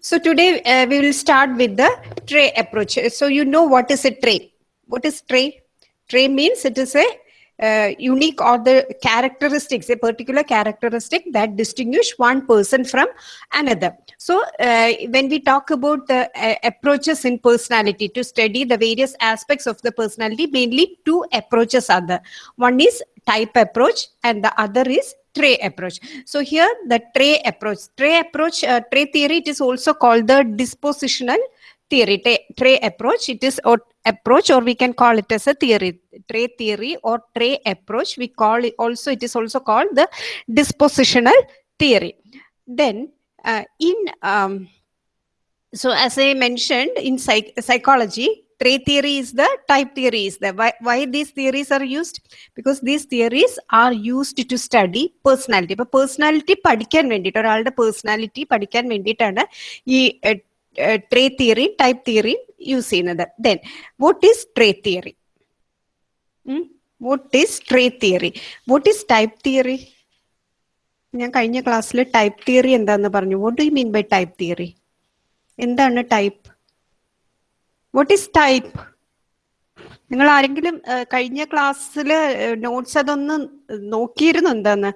So today uh, we will start with the tray approach. So you know what is a tray? What is tray? Tray means it is a uh, unique or the characteristics, a particular characteristic that distinguish one person from another. So uh, when we talk about the uh, approaches in personality to study the various aspects of the personality, mainly two approaches are there. One is type approach and the other is tray approach. So here the tray approach, tray approach, uh, tray theory, it is also called the dispositional theory, tray, approach. It is or approach or we can call it as a theory, tray theory or tray approach. We call it also, it is also called the dispositional theory. Then uh, in, um, so as I mentioned in psych psychology, tray theory is the type theory is the why, why these theories are used? Because these theories are used to study personality. ഇപ്പൊ personality പഠിക്കാൻ വേണ്ടിയിട്ട് ഒരാളുടെ personality പഠിക്കാൻ വേണ്ടിയിട്ടാണ് ഈ trait theory type theory use ചെയ്യുന്നത്. Then what is trait theory what is trait theory what is type theory ഞാൻ കഴിഞ്ഞ ക്ലാസ്സിൽ ടൈപ്പ് തിയറി എന്താന്ന് പറഞ്ഞു. What do mean by type theory എന്താണ് ടൈപ്പ് വാട്ട് ഈസ് ടൈപ്പ് നിങ്ങൾ ആരെങ്കിലും കഴിഞ്ഞ ക്ലാസ്സിൽ നോട്ട്സ് അതൊന്ന് നോക്കിയിരുന്നു എന്താന്ന്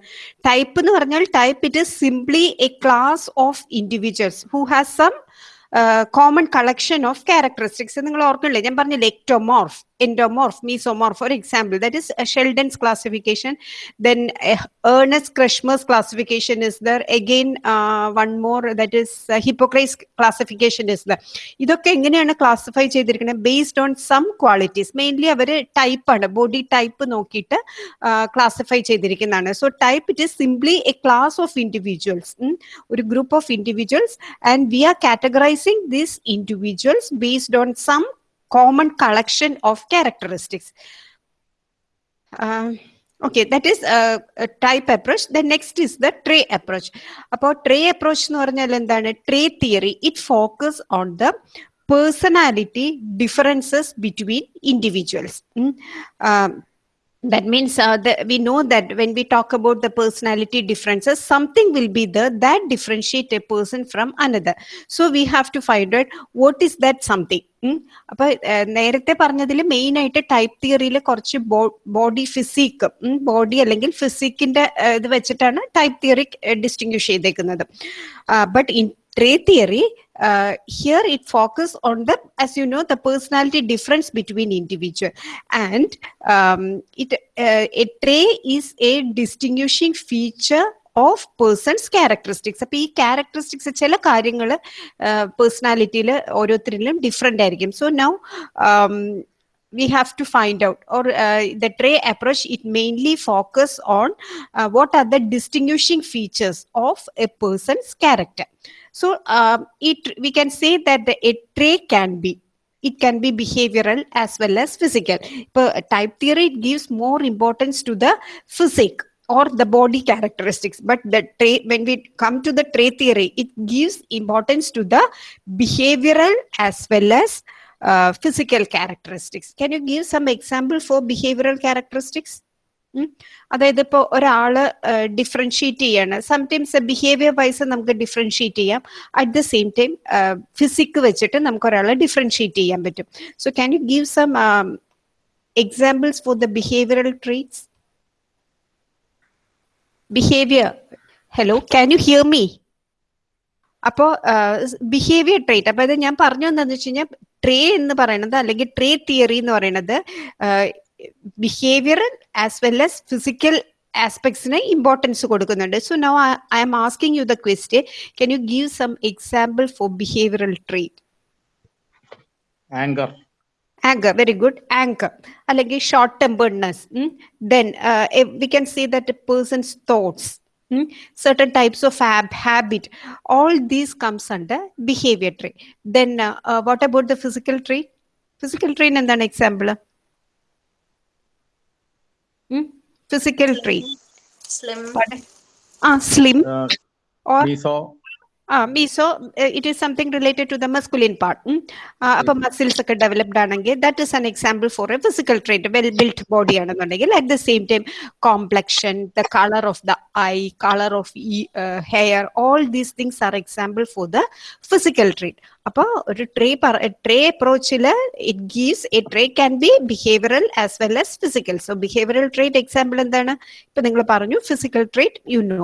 ടൈപ്പ് എന്ന് പറഞ്ഞാൽ type it is simply a class of individuals who has some common collection of characteristics നിങ്ങൾ ഓർക്കണില്ലേ ഞാൻ പറഞ്ഞില്ലേ ectomorph endomorph, mesomorph, for example. That is a Sheldon's classification. Then uh, Ernest Kreshmer's classification is there. Again, uh, one more that is uh, Hippocrates classification is there. എങ്ങനെയാണ് classify ചെയ്തിരിക്കുന്നത് based on some qualities mainly our type. ആണ് body type നോക്കിയിട്ട് classify ചെയ്തിരിക്കുന്നതാണ് so type it is simply a class of individuals ഒരു group of individuals and we are categorizing these individuals based on some common collection of characteristics. Uh, okay, that is a, a, type approach. The next is the tray approach. About tray approach എന്ന് പറഞ്ഞാൽ എന്താണ് tray theory. It focus on the personality differences between individuals. Mm? Um, that means uh, the, we know that when we talk about the personality differences something will be there that differentiate a person from another so we have to find out what is that something അപ്പൊ നേരത്തെ പറഞ്ഞതിൽ main ആയിട്ട് type തിയറിയിൽ കുറച്ച് body physique body അല്ലെങ്കിൽ ഫിസിക്കിന്റെ ഇത് വെച്ചിട്ടാണ് ടൈപ്പ് തിയറി ഡിസ്റ്റിംഗ്വിഷ് ചെയ്തേക്കുന്നത് but in tray theory uh, here it focus on the as you know the personality difference between individual and um, it uh, a tray is a distinguishing feature of persons characteristics അപ്പൊ ഈ characteristics ചില കാര്യങ്ങൾ പേഴ്സണാലിറ്റിയിൽ ഓരോരുത്തരിലും different ആയിരിക്കും so now we have to find out or uh, the tray approach it mainly focus on uh, what are the distinguishing features of a person's character so um, it we can say that the a tray can be it can be behavioral as well as physical but type theory it gives more importance to the physique or the body characteristics but the tray when we come to the tray theory it gives importance to the behavioral as well as uh, physical characteristics. Can you give some example for behavioral characteristics? അതായത് ഇപ്പോൾ ഒരാൾ differentiate ചെയ്യാണ്. Sometimes behaviour wise നമുക്ക് differentiate ചെയ്യാം. At the same time physique വെച്ചിട്ട് നമുക്ക് ഒരാളെ differentiate ചെയ്യാൻ പറ്റും. So can you give some examples for the behavioural traits behaviour hello can you hear me അപ്പോ ബിഹേവിയർ ട്രേറ്റ് അപ്പൊ ഇത് ഞാൻ പറഞ്ഞു എന്താണെന്ന് വെച്ച് കഴിഞ്ഞാൽ ട്രേ എന്ന് പറയുന്നത് അല്ലെങ്കിൽ ട്രേ തിയറി എന്ന് പറയുന്നത് behaviour as well as physical ആസ്പെക്ട്സിന് importance കൊടുക്കുന്നുണ്ട് so no I am asking you the question can you give some example for behavioural trait anchor anger very good anger അല്ലെങ്കിൽ short temperedness mm? then uh, we can say that a person's thoughts mm? certain types of hab- habit all these comes under behavior trait then uh, uh, what about the physical trait physical trait എന്താണ് Hmm? Physical trait. Slim. But, uh, ah, slim. Uh, or meso. Uh, it is something related to the masculine part. Hmm? Uh, upper muscles developed. That is an example for a physical trait, well built body. At the same time, complexion, the color of the eye, color of e uh, hair, all these things are example for the physical trait. അപ്പോൾ ഒരു trait trait അപ്രോച്ചിൽ it gives a trait can be behavioural as well as physical so behavioural trait example എന്താണ്? ഇപ്പൊ നിങ്ങൾ പറഞ്ഞു physical trait you know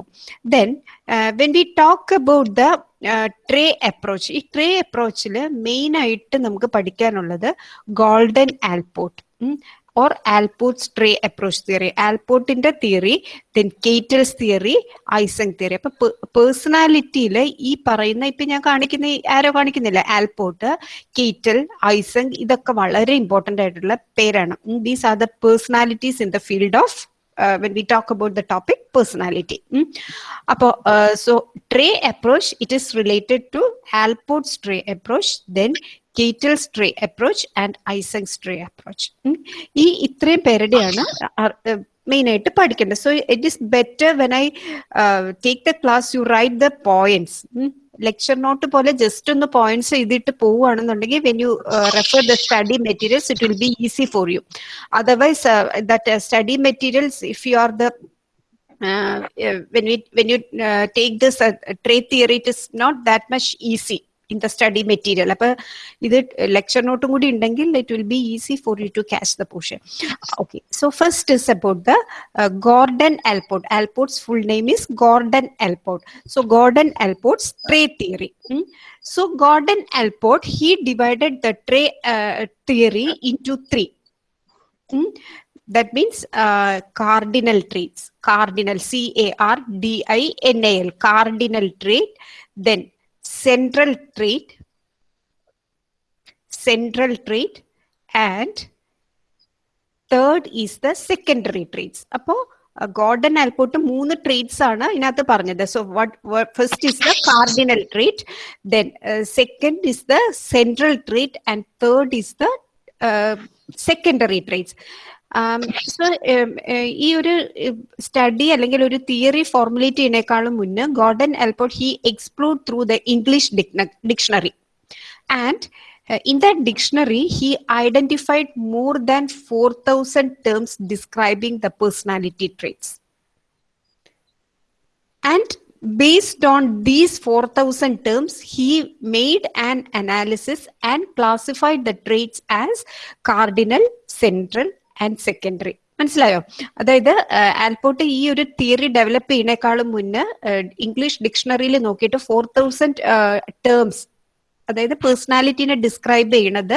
then when we talk about the trait approach ഈ trait അപ്രോച്ചിൽ main ആയിട്ട് നമുക്ക് പഠിക്കാനുള്ളത് Gordon Allport or Allport's trait approach theory ആൽപോർട്ടിന്റെ theory then Cattell's theory Eysenck theory അപ്പൊ പേഴ്സണാലിറ്റിയിൽ ഈ പറയുന്ന ഇപ്പൊ ഞാൻ കാണിക്കുന്ന ആരോ കാണിക്കുന്നില്ല ആൽപോർട്ട് കേറ്റൽ ഐസങ് ഇതൊക്കെ വളരെ ഇമ്പോർട്ടന്റ് ആയിട്ടുള്ള പേരാണ് these are the personalities in the field of uh, when we talk about the topic personality. Mm? Uh, so tray approach, it is related to Alport's tray approach, then Cattell's trait approach and Eysenck tray approach? ഈ ഇത്രയും പേരുടെയാണ് main ആയിട്ട് പഠിക്കേണ്ടത് so it is better when I take the class you write the points lecture note പോലെ just ഒന്ന് points എഴുതിയിട്ട് പോവുകയാണെന്നുണ്ടെങ്കിൽ when you refer the study materials it will be easy for you otherwise that study materials if you are the when we when you take this uh, trade theory it is not that much easy. in the study material. lecture note it will be easy for you to catch the portion. Okay, so first is about the Gordon Allport. Allport's full name is Gordon Allport. So Gordon Allport's tray theory. Hmm? So Gordon Allport, he divided the tray theory into three. Hmm? That means cardinal traits, cardinal, C-A-R-D-I-N-A-L, cardinal trait, then central trait central trait and third is the secondary traits അപ്പോ Gordon Allport മൂന്ന് traits ആണ് ഇതിനകത്ത് പറഞ്ഞത്. So what first is the cardinal trait then second is the central trait and third is the secondary traits so ഈ ഒരു study അല്ലെങ്കിൽ ഒരു theory formulate ചെയ്യുന്നേക്കാളും മുന്നേ Gordon Allport he explore through the English dictionary and in that dictionary he identified more than 4000 terms describing the personality traits and based on these 4000 terms he made an analysis and classified the traits as cardinal central and secondary മനസ്സിലായോ? അതായത് Allport ഈ ഒരു theory develop ചെയ്യുന്നേക്കാളും മുന്നേ English ഡിക്ഷണറിയിൽ നോക്കിയിട്ട് four thousand terms അതായത് പേഴ്സണാലിറ്റിനെ describe ചെയ്യണത്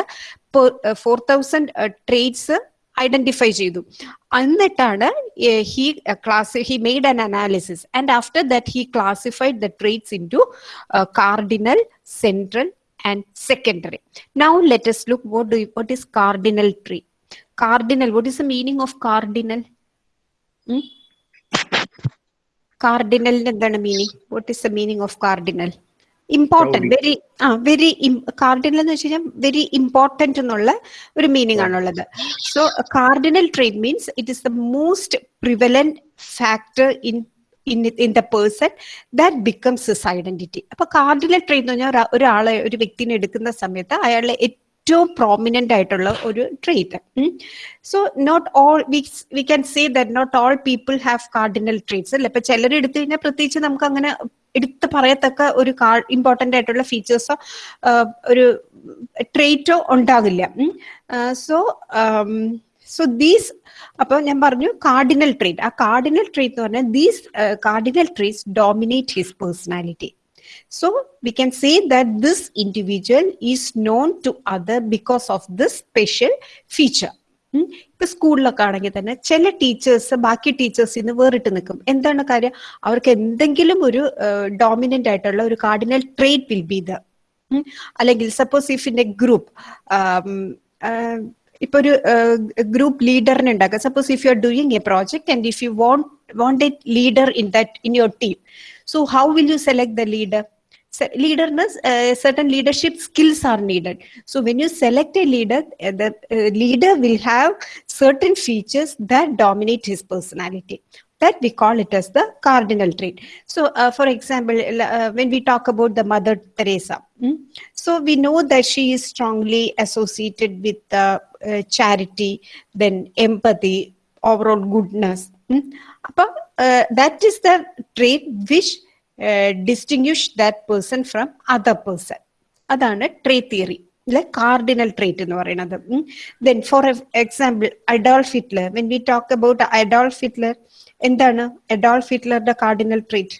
four thousand traits identify ചെയ്തു. എന്നിട്ടാണ് he class he made an analysis and after that he classified the traits into cardinal central and secondary now let's look what do what is cardinal trait cardinal. What is the meaning of cardinal? Hmm? cardinal എന്താണ് meaning what is the meaning of cardinal important very ah very cardinal എന്ന് വെച്ച് കഴിഞ്ഞാൽ very important എന്നുള്ള ഒരു meaning ആണുള്ളത് so cardinal trait means it is the most prevalent factor in in in the person that becomes his identity അപ്പൊ cardinal trait എന്ന് പറഞ്ഞാൽ ഒരാളെ ഒരു വ്യക്തിനെ എടുക്കുന്ന സമയത്ത് അയാളെ ഏറ്റവും പ്രോമിനന്റ് ആയിട്ടുള്ള ഒരു trait so not all we we can say that not all people have cardinal traits അല്ലെ? ഇപ്പൊ ചിലർ എടുത്തു കഴിഞ്ഞാൽ പ്രത്യേകിച്ച് നമുക്ക് അങ്ങനെ എടുത്ത് പറയത്തക്ക ഒരു ഇമ്പോർട്ടന്റ് ആയിട്ടുള്ള ഫീച്ചേഴ്സോ ഒരു ട്രേറ്റോ ഉണ്ടാകില്ല സോ സോ ദീസ് അപ്പൊ ഞാൻ പറഞ്ഞു കാർഡിനൽ ട്രേറ്റ് ആ കാർഡിനൽ ട്രേറ്റ് എന്ന് പറഞ്ഞാൽ these cardinal traits dominate his personality So we can say that this individual is known to other because of this special feature. ഇപ്പൊ സ്കൂളിലൊക്കെ ആണെങ്കിൽ തന്നെ ചില ടീച്ചേഴ്സ് ബാക്കി ടീച്ചേഴ്സിൽ നിന്ന് വേറിട്ട് നിൽക്കും. എന്താണ് കാര്യം? അവർക്ക് എന്തെങ്കിലും ഒരു ഡോമിനന്റ് ആയിട്ടുള്ള ഒരു cardinal trait will be the അല്ലെങ്കിൽ suppose if in a group ഇപ്പൊ ഒരു ഗ്രൂപ്പ് ലീഡറിനെ ഉണ്ടാക്കുക suppose if you are doing a project and if you want want a leader in that in your team so how will you select the leader? Leaderness, uh, certain leadership skills are needed. So when you select a leader, uh, the uh, leader will have certain features that dominate his personality. that we call it as the cardinal trait. So, uh, for example, uh, when we talk about the Mother Teresa, mm, so we know that she is strongly associated with charity, then empathy, overall goodness. Mm. But, that is the trait which uh, that person from other person. അതാണ് trait theory അല്ലെ cardinal trait എന്ന് പറയുന്നത്. Then for example Adolf Hitler when we talk about Adolf Hitler എന്താണ് Adolf ഹിറ്റ്ലറുടെ cardinal trait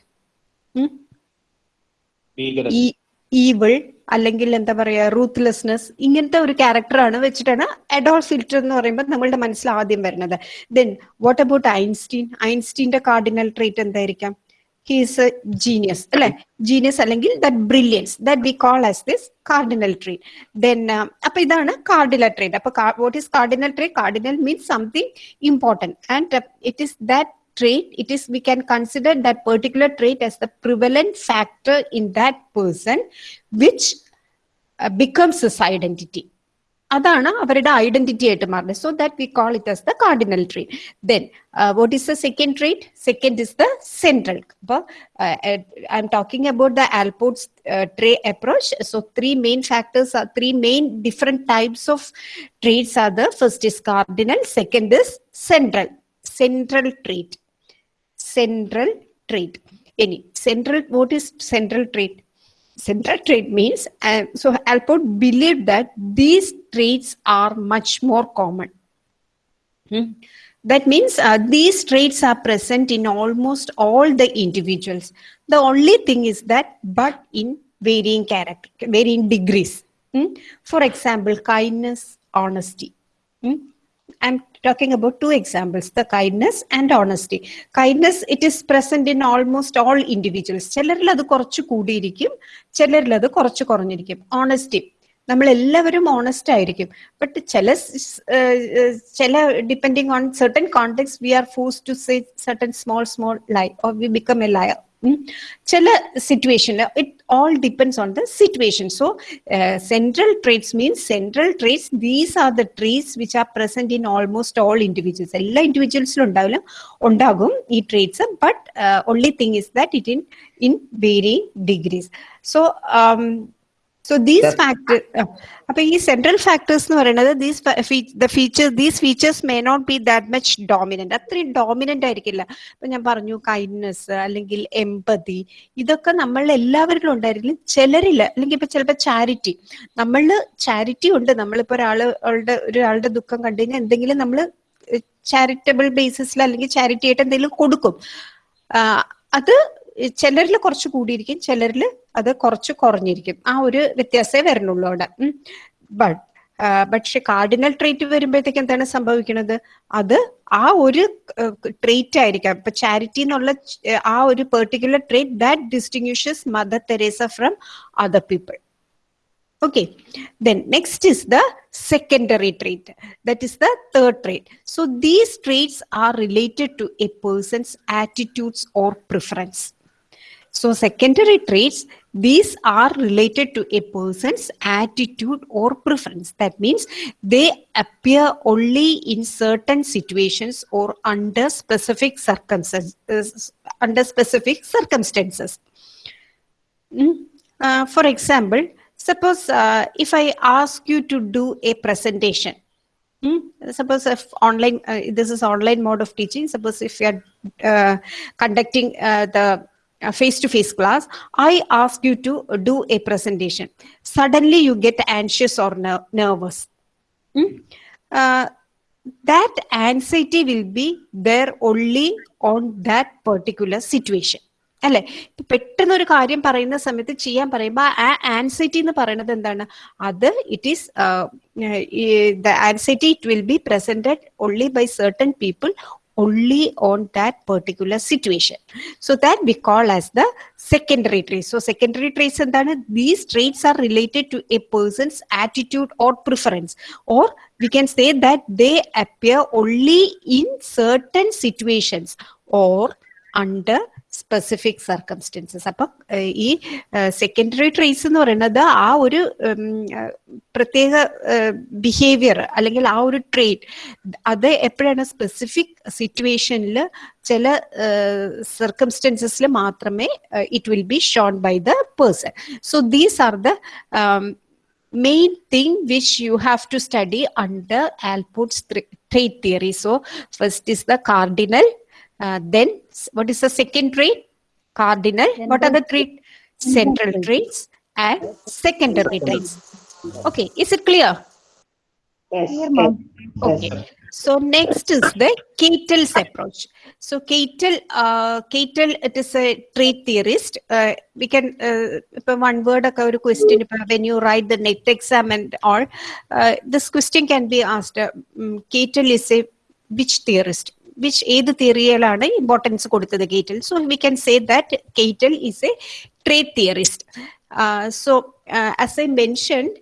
evil അല്ലെങ്കിൽ എന്താ പറയാ റൂത്ത്ലെസ്നെസ് ഇങ്ങനത്തെ ഒരു ക്യാരക്ടറാണ് വെച്ചിട്ടാണ് അഡോൾഫ് ഹിറ്റ്ലർ എന്ന് പറയുമ്പോൾ നമ്മളുടെ മനസ്സിൽ ആദ്യം വരുന്നത്. ദെൻ വാട്ട് അബൌട്ട് ഐൻസ്റ്റീൻ ഐൻസ്റ്റീന്റെ കാർഡിനൽ ട്രേറ്റ് എന്തായിരിക്കാം? he is a genius അല്ലെ ജീനിയസ് അല്ലെങ്കിൽ that brilliance that we call as this cardinal trait then അപ്പൊ ഇതാണ് കാർഡിനൽ ട്രേറ്റ് അപ്പൊ what is cardinal trait cardinal means something important and it is that trait it is we can consider that particular trait as the prevalent factor in that person which uh, becomes his identity അതാണ് അവരുടെ identity ആയിട്ട് മാറുന്നത് so that we call it as the cardinal trait then what is the second trait second is the central അപ്പോൾ I'm talking about the Allport's trait approach so three main factors three main different types of traits R the first is cardinal second is central central trait central trait ഇനി central what is central trait central trait means uh, so Allport believed that these traits are much more common Hmm. that means uh, these traits are present in almost all the individuals the only thing is that but in varying character varying degrees Hmm. for example kindness honesty Hmm. i'm talking about two examples the kindness and honesty. Kindness it is present in almost all individuals. ചിലരിൽ അത് കുറച്ച് കൂടിയിരിക്കും ചിലരിൽ അത് കുറച്ച് കുറഞ്ഞിരിക്കും. Honesty നമ്മൾ എല്ലാവരും honest ആയിരിക്കും. But ചില ചില depending on certain contexts we are forced to say certain small small lie or we become a liar Chala situation, it all depends on the situation. So uh, central traits means central traits, these are the traits which are present in almost all individuals. All individuals traits, but uh, only thing is that it in, in varying degrees. So um, so these factor അപ്പൊ ഈ central factors എന്ന് പറയുന്നത് these the feature these features may not be that much dominant അത്രയും dominant ആയിരിക്കില്ല. ഇപ്പൊ ഞാൻ പറഞ്ഞു kindness അല്ലെങ്കിൽ എമ്പതി ഇതൊക്കെ നമ്മൾ എല്ലാവരിലും ഉണ്ടായിരിക്കും ചിലരിൽ അല്ലെങ്കിൽ ഇപ്പൊ ചിലപ്പോൾ ചാരിറ്റി നമ്മൾ ചാരിറ്റി ഉണ്ട്. നമ്മളിപ്പോ ഒരാളുടെ ഒരാളുടെ ദുഃഖം കണ്ടു കഴിഞ്ഞാൽ എന്തെങ്കിലും നമ്മൾ ചാരിറ്റബിൾ ബേസിസിൽ അല്ലെങ്കിൽ ചാരിറ്റി ആയിട്ട് എന്തെങ്കിലും കൊടുക്കും. അത് ചിലരിൽ കുറച്ച് കൂടിയിരിക്കും. ചിലരിൽ അത് കുറച്ച് കുറഞ്ഞിരിക്കും. ആ ഒരു വ്യത്യാസമേ വരുന്നുള്ളൂ അവിടെ. ബട്ട് പക്ഷെ കാർഡിനൽ ട്രീറ്റ് വരുമ്പോഴത്തേക്ക് എന്താണ് സംഭവിക്കുന്നത്? അത് ആ ഒരു ട്രീറ്റ് ആയിരിക്കാം. ഇപ്പൊ ചാരിറ്റി എന്നുള്ള ആ ഒരു particular trait that distinguishes Mother Teresa from other people. Okay. Then next is the secondary trait. That is the third trait. So these traits are related to a person's attitudes or preference. So secondary traits these are related to a person's attitude or preference. That means they appear only in certain situations or under specific circumstances. Under specific circumstances. Mm. Uh, for example, suppose uh, if I ask you to do a presentation, mm, suppose if online, uh, this is online mode of teaching. Suppose if you are uh, conducting uh, the face to face class, I ask you to do a presentation. Suddenly you get anxious or ner- nervous. Mm? Uh, that anxiety will be there only on that particular situation. അല്ലെ പെട്ടെന്ന് ഒരു കാര്യം പറയുന്ന സമയത്ത് ചെയ്യാൻ പറയുമ്പോൾ ആ anxiety എന്ന് പറയുന്നത് എന്താണ് അത് it is the anxiety it will be presented only by certain people only on that particular situation. So that we call as the secondary traits. So secondary traits and then these traits are related to a person's attitude or preference or we can say that they appear only in certain situations or under specific circumstances അപ്പൊ ഈ secondary trace എന്ന് പറയുന്നത് ആ ഒരു പ്രത്യേക behaviour അല്ലെങ്കിൽ ആ ഒരു ട്രേറ്റ് അത് എപ്പോഴാണ് സ്പെസിഫിക് സിറ്റുവേഷനിൽ ചില സർക്കംസ്റ്റൻസസിൽ മാത്രമേ it will be shown by the person so these are the main thing which you have to study under Alport's trait theory. So, first is the cardinal, Uh, then what is the second tree Cardinal. What are the three central traits and secondary traits? Okay, is it clear? Yes. Okay. Yes. So next is the Cattell's approach. So Cattell, uh, Cattell, it is a trait theorist. Uh, we can, uh, one word, a question, uh, when you write the next exam and all, uh, this question can be asked. Uh, mm, Cattell is a which theorist? which aid theory alana importance code to the Cattell. So we can say that Cattell is a trait theorist. So as I mentioned,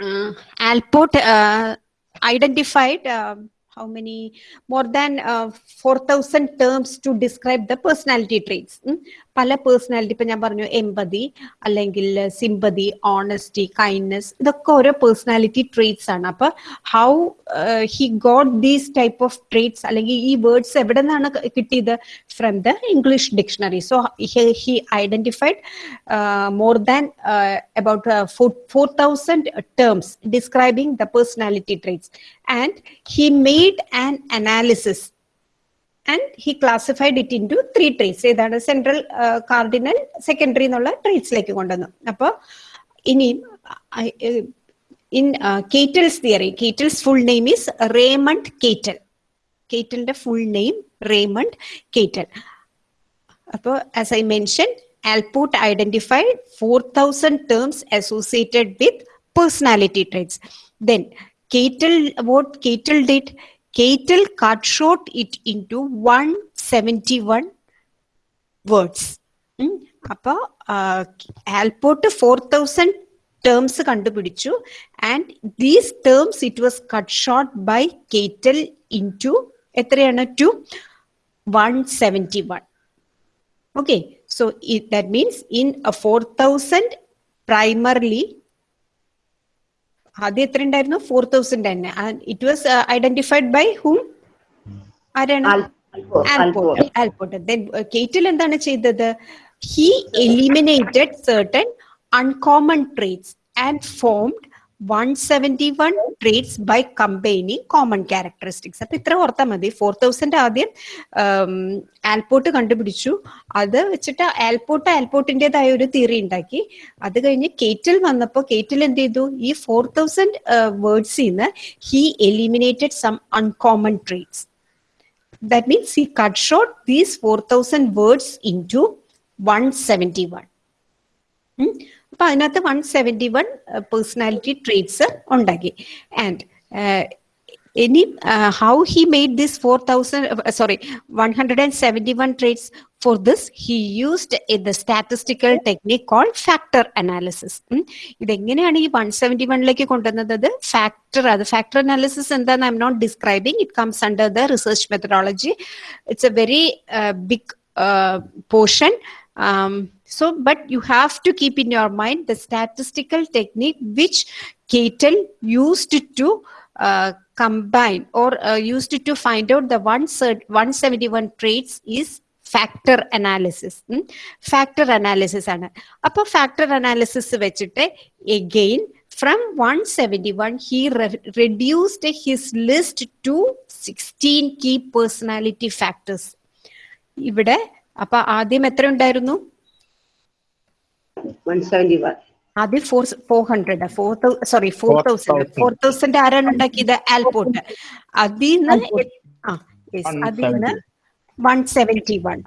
uh, Allport uh, identified how many more than 4,000 terms to describe the personality traits. പല personality ഇപ്പൊ ഞാൻ പറഞ്ഞു എമ്പതി അല്ലെങ്കിൽ sympathy honesty kindness ഇതൊക്കെ ഓരോ personality traits ആണ്. അപ്പൊ how he got these type of traits അല്ലെങ്കിൽ ഈ വേർഡ്സ് എവിടെ നിന്നാണ് കിട്ടിയത്? From the English dictionary so he identified more than about uh, four, 4,000 terms the personality personality and he made made an and he classified it into three traits ഏതാണ് central cardinal secondary എന്നുള്ള ട്രീസിലേക്ക് കൊണ്ടുവന്നു. അപ്പോൾ ഇനി in Cattell's theory Cattell's full name is Raymond Cattell കേറ്റലിന്റെ full name Raymond കേറ്റൽ അപ്പോൾ as I mention Allport identified four thousand terms associated with personality traits then Cattell what Cattell did Cattell cut short it into 171 words. Appa Alport 4000 terms kandupidichu and these terms it was cut short by Cattell into to 171. Okay, so that means in a 4000 primarily ആദ്യം എത്ര ഉണ്ടായിരുന്നു? Four thousand തന്നെ. It was identified by whom ആരാണ്? Cattell Allport. Allport Cattell എന്താണ് ചെയ്തത്? He eliminated certain uncommon traits and formed one seventy one traits by combining common characteristics അപ്പൊ ഇത്ര ഓർത്താൽ മതി. ഫോർ തൗസൻഡ് ആദ്യം ആൽപോർട്ട് കണ്ടുപിടിച്ചു. അത് വെച്ചിട്ട് ആൽപോർട്ട് ആൽപോർട്ടിന്റെതായ ഒരു തിയറി ഉണ്ടാക്കി. അത് കഴിഞ്ഞ് കേറ്റിൽ വന്നപ്പോൾ കേറ്റിൽ എന്ത് ചെയ്തു? ഈ ഫോർ തൗസൻഡ് വേർഡ്സിൽ നിന്ന് he eliminated some uncommon traits cut means he cut short these 4000 words into 171 ഉം. അപ്പൊ അതിനകത്ത് one seventy one personality traits ഉണ്ടാക്കി ആൻഡ് ഇനി how he made this four thousand sorry one hundred and seventy one traits for this he used the statistical technique call factor analysis ഇതെങ്ങനെയാണ് ഈ one seventy വണ്ണിലേക്ക് കൊണ്ടുവന്നത് അത് factor അത് factor analysis എന്താന്ന് I am not describing it comes under the research methodology it's A very big portion. Um, so, but you have to keep in your mind the statistical technique which Cattell used to uh, combine or uh, used to find out the one 171 traits is factor analysis factor analysis ആണ് അപ്പൊ factor analysis വെച്ചിട്ട് again from one seventy one he reduced his list to sixteen key personality factors ഇവിടെ അപ്പൊ ആദ്യം എത്ര ഉണ്ടായിരുന്നു 171. ആദ്യം four four hundred four sorry four thousand four thousand ആരാണ് ഉണ്ടാക്കിയത്? ആൽപോർട്ട് അതിൽ നിന്ന് ആ യെസ് അതിൽ നിന്ന് one seventy one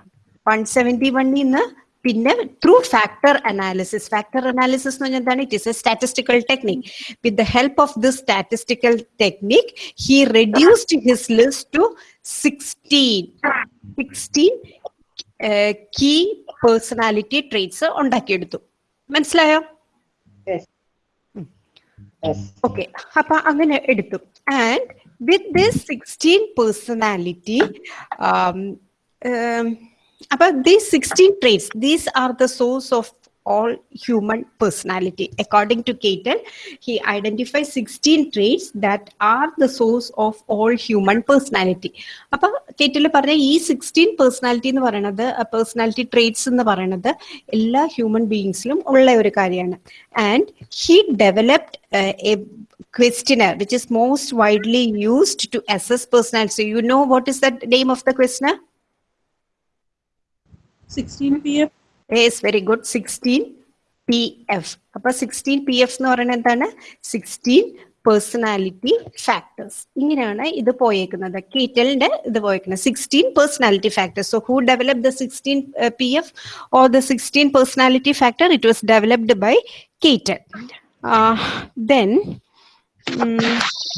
one seventy വണ്ണിൽ നിന്ന് പിന്നെ through factor analysis factor analysis എന്ന് പറഞ്ഞാൽ എന്താണ്? It is a statistical technique with the help of this statistical technique he reduced his list to sixteen sixteen key personality traits ഉണ്ടാക്കിയെടുത്തു. മനസ്സിലായോ? Okay അപ്പൊ അങ്ങനെ എടുത്തു. And with this sixteen personality അപ്പൊ these sixteen traits these are the source of all human personality. According to Caton, he identifies 16 traits that are the source of all human personality. അപ്പൊ കേറ്റിൽ പറഞ്ഞ ഈ sixteen personality എന്ന് പറയുന്നത് personality traits എന്ന് പറയുന്നത് എല്ലാ human ബീയിങ്സിലും ഉള്ള ഒരു കാര്യമാണ് and he developed a questionnaire which is most widely used to assess personality. You know what is the name of the questionnaire? 16 pf Yes, very good. 16 PF. അപ്പൊ sixteen P F എന്ന് പറയുന്നത് എന്താണ്? Sixteen personality factors ഇങ്ങനെയാണ് ഇത് പോയേക്കുന്നത്. കീറ്റലിന്റെ ഇത് പോയേക്കുന്നത്. Sixteen personality factors so who develop the sixteen P F or the sixteen personality factor it was developed by Cattell then Hmm.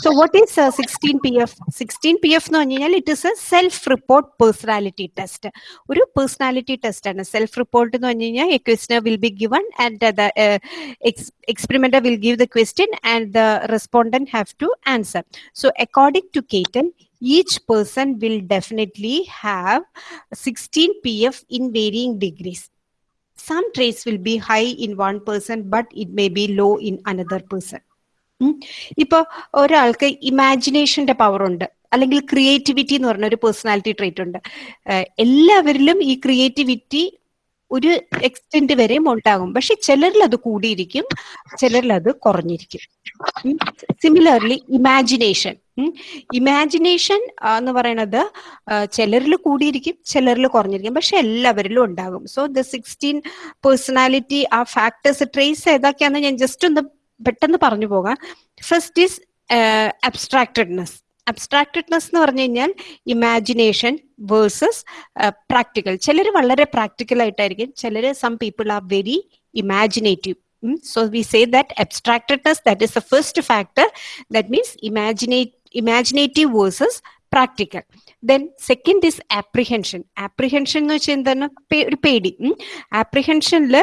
So what is a 16PF? 16PF it is a self-report personality test. One personality test and a self-report a questionnaire will be given and the uh, experimenter will give the question and the respondent have to answer. So according to Cattell, each person will definitely have 16PF in varying degrees. Some traits will be high in one person but it may be low in another person. ഇപ്പൊ ഒരാൾക്ക് ഇമാജിനേഷന്റെ power ഉണ്ട്. അല്ലെങ്കിൽ creativity എന്ന് പറഞ്ഞ ഒരു personality trait ഉണ്ട് എല്ലാവരിലും ഈ ക്രിയേറ്റിവിറ്റി ഒരു എക്സ്റ്റെന്റ് വരെയും ഉണ്ടാകും. പക്ഷെ ചിലരിൽ അത് കൂടിയിരിക്കും ചിലരിൽ അത് കുറഞ്ഞിരിക്കും. സിമിലർലി ഇമാജിനേഷൻ ഇമാജിനേഷൻ എന്ന് പറയുന്നത് ചിലരിൽ കൂടിയിരിക്കും ചിലരിൽ കുറഞ്ഞിരിക്കും. പക്ഷെ എല്ലാവരിലും ഉണ്ടാകും. സോ ദ സിക്സ്റ്റീൻ പേഴ്സണാലിറ്റി ആ ഫാക്ടേഴ്സ് ട്രേസ് ഏതൊക്കെയാണെന്ന് ഞാൻ ജസ്റ്റ് ഒന്ന് പെട്ടെന്ന് പറഞ്ഞു പോകാം. ഫസ്റ്റ് ഈസ് അബ്സ്ട്രാക്റ്റഡ്നെസ് അബ്സ്ട്രാക്റ്റഡ്നെസ് എന്ന് പറഞ്ഞു കഴിഞ്ഞാൽ ഇമാജിനേഷൻ വേഴ്സസ് പ്രാക്ടിക്കൽ ചിലർ വളരെ പ്രാക്ടിക്കൽ ആയിട്ടായിരിക്കും. ചിലർ some people are very imaginative so we say that abstractedness that is the first factor that means imaginate imaginative versus practical then second is apprehension apprehension എന്ന് വെച്ചാൽ എന്താണ് പേ- ഒരു പേടി apprehensionൽ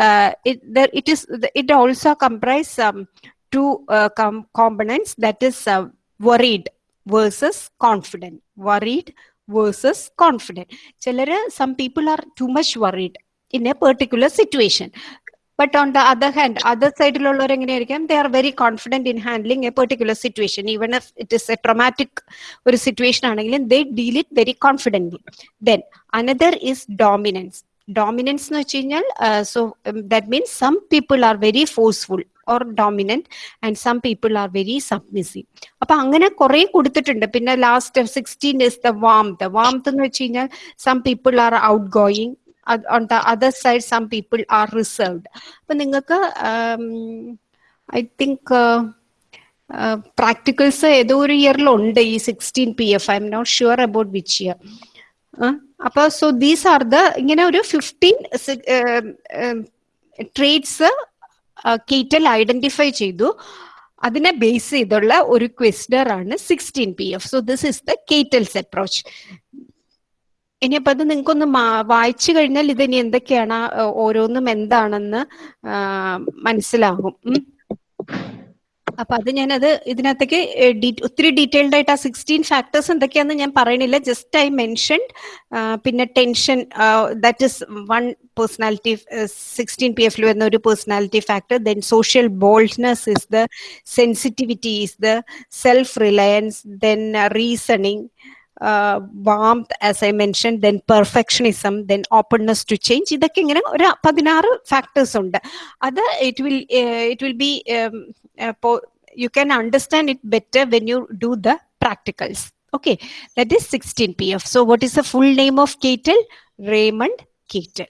uh, it, there, it is it also comprise um, two uh, com- components that is uh, worried versus confident worried versus confident ചിലര് some people are but on the other hand other സൈഡിലുള്ളവർ എങ്ങനെയായിരിക്കും? They are very confident in handling a particular situation even if it is a traumatic ഒരു situation ആണെങ്കിലും they deal it very confidently then another is dominance dominance എന്ന് വെച്ച് കഴിഞ്ഞാൽ so that means some people are very forceful or dominant and some people are very submissive അപ്പൊ അങ്ങനെ കുറെ കൊടുത്തിട്ടുണ്ട്. പിന്നെ last sixteen is the warm the warm എന്ന് വെച്ച് കഴിഞ്ഞാൽ some people are outgoing on the other side some people are reserved. അപ്പൊ നിങ്ങൾക്ക് ഐ തിങ്ക് പ്രാക്ടിക്കൽസ് ഏതോ ഒരു ഇയറിലുണ്ട് ഈ sixteen P F I'm not sure about which year അപ്പൊ സോ ദീസ് ആർ ദ ഇങ്ങനെ ഒരു ഫിഫ്റ്റീൻ ട്രേഡ്സ് കീറ്റൽ ഐഡന്റിഫൈ ചെയ്തു. അതിനെ ബേസ് ചെയ്തുള്ള ഒരു ക്വസ്റ്റർ ആണ് sixteen P F so this is the Cattell's approach ഇനിയപ്പോ അത് നിങ്ങൾക്കൊന്ന് വായിച്ചു കഴിഞ്ഞാൽ ഇത് ഇനി എന്തൊക്കെയാണ് ഓരോന്നും എന്താണെന്ന് മനസ്സിലാകും. അപ്പൊ അത് ഞാനത് ഇതിനകത്തേക്ക് ഒത്തിരി ഡീറ്റെയിൽഡ് ആയിട്ട് ആ സിക്സ്റ്റീൻ ഫാക്ടേഴ്സ് എന്തൊക്കെയാണെന്ന് ഞാൻ പറയണില്ല. ജസ്റ്റ് ഐ മെൻഷൻ പിന്നെ tension that is one personality sixteen P എഫിൽ വരുന്ന ഒരു personality factor. Then social boldness is the sensitivity is the self reliance then reasoning uh, warmth as i mentioned then perfectionism then openness to change ഇതൊക്കെ ഇങ്ങനെ ഒരു പതിനാറ് factors ഉണ്ട് അത് it will it will be you can understand it better when you do the practicals okay that is sixteen P F so what is the full name of Cattell Raymond Cattell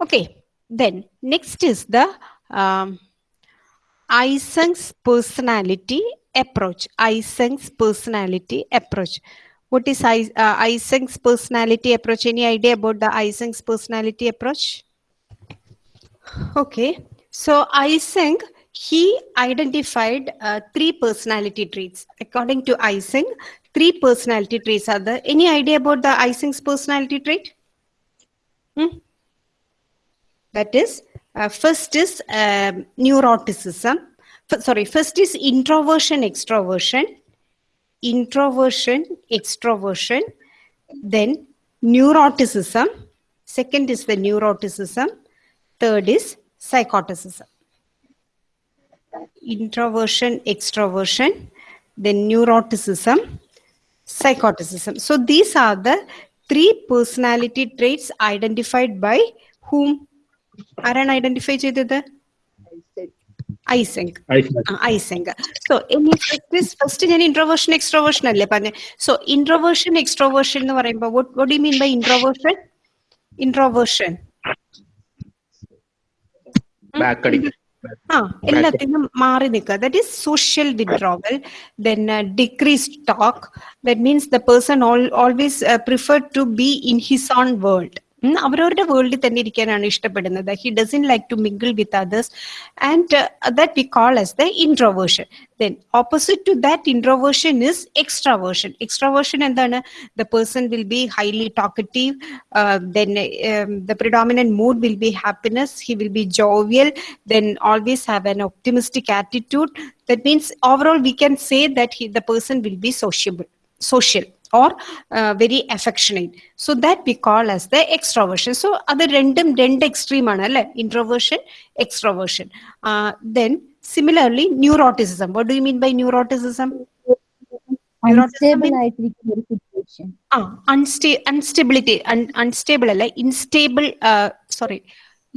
okay then next is the Eysenck's personality approach. Eysenck's personality approach. What is Eis- uh, Eysenck's personality approach? Any idea about the Eysenck's personality approach? Okay, so Eysenck he identified uh, three personality traits. According to Eysenck, three personality traits are there. Any idea about the Eysenck's personality trait? Hmm? That is, uh, first is um, neuroticism F- sorry, first is introversion, extroversion, introversion, extroversion, then neuroticism. Second is the neuroticism. Third is psychoticism. Introversion, extroversion, then neuroticism, psychoticism. So these are the three personality traits identified by whom? ആരാണ് identify ചെയ്തത് Eysenck Eysenck so ഇനി first ഞാൻ introversion extroversion അല്ലേ പറഞ്ഞത് so introversion extroversion എന്ന് പറയുമ്പോൾ what you mean by introversion introversion ആ എല്ലാത്തിനും മാറി നിൽക്കുക. That is social withdrawal then decrease talk that means the person always prefer to be in his own world അവരവരുടെ വേൾഡിൽ തന്നെ ഇരിക്കാനാണ് ഇഷ്ടപ്പെടുന്നത് he doesn't like to mingle with others and that we call S the introversion then opposite to that introversion is extraversion extraversion എന്താണ് the person will be highly talkative then the predominant mood will be happiness he will be jovial then always have an optimistic attitude that means overall we can say that he, the person will be sociable social or uh, very affectionate. So that we call as the extroversion. So അത് രണ്ടും രണ്ട് extreme ആണ് അല്ലെ? Introversion extroversion then similarly neuroticism. What do you mean by neuroticism? Unstability unstable അല്ല instable sorry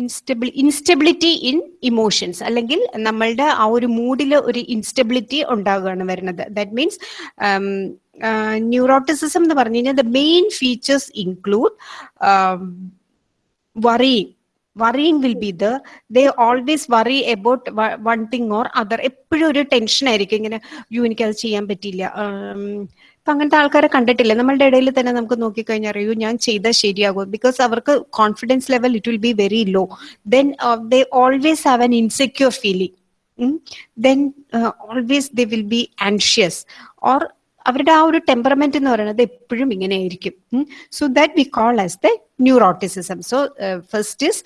instable instability in emotions അല്ലെങ്കിൽ നമ്മളുടെ ആ ഒരു മൂഡിൽ ഒരു ഇൻസ്റ്റബിലിറ്റി ഉണ്ടാകുകയാണ് വരുന്നത്. ദാറ്റ് മീൻസ് ന്യൂറോട്ടിസിസം എന്ന് പറഞ്ഞു കഴിഞ്ഞാൽ the main features include worrying worrying will be the they always worry about one thing or other എപ്പോഴും ഒരു ടെൻഷൻ ആയിരിക്കും. ഇങ്ങനെ യു എനിക്കത് ചെയ്യാൻ പറ്റിയില്ല. ഇപ്പൊ അങ്ങനത്തെ ആൾക്കാരെ കണ്ടിട്ടില്ല? നമ്മളുടെ ഇടയിൽ തന്നെ നമുക്ക് നോക്കിക്കഴിഞ്ഞാൽ അറിയൂ ഞാൻ ചെയ്താൽ ശരിയാകും. ബിക്കോസ് അവർക്ക് confidence level it will be very low then they always have an insecure feeling then always they will be anxious or അവരുടെ ആ ഒരു ടെമ്പറമെന്റ് എന്ന് പറയുന്നത് എപ്പോഴും ഇങ്ങനെ ആയിരിക്കും so that we call as the neuroticism so first is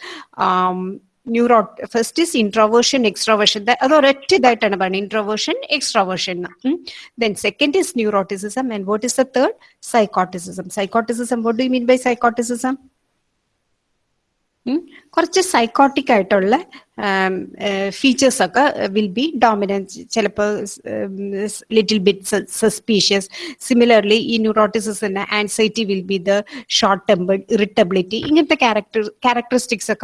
neuro first is introversion extroversion അത് ഒരൊറ്റ ഇതായിട്ടാണ് പറയുന്നത്. Introversion extroversion then second is neuroticism and what is the third psychoticism psychoticism what do mean by psychoticism കുറച്ച് psychotic ആയിട്ടുള്ള um, uh, features uh, will be dominant, um, little bit suspicious. Similarly, in neuroticism, anxiety will be the short term irritability. In the character characteristics uh,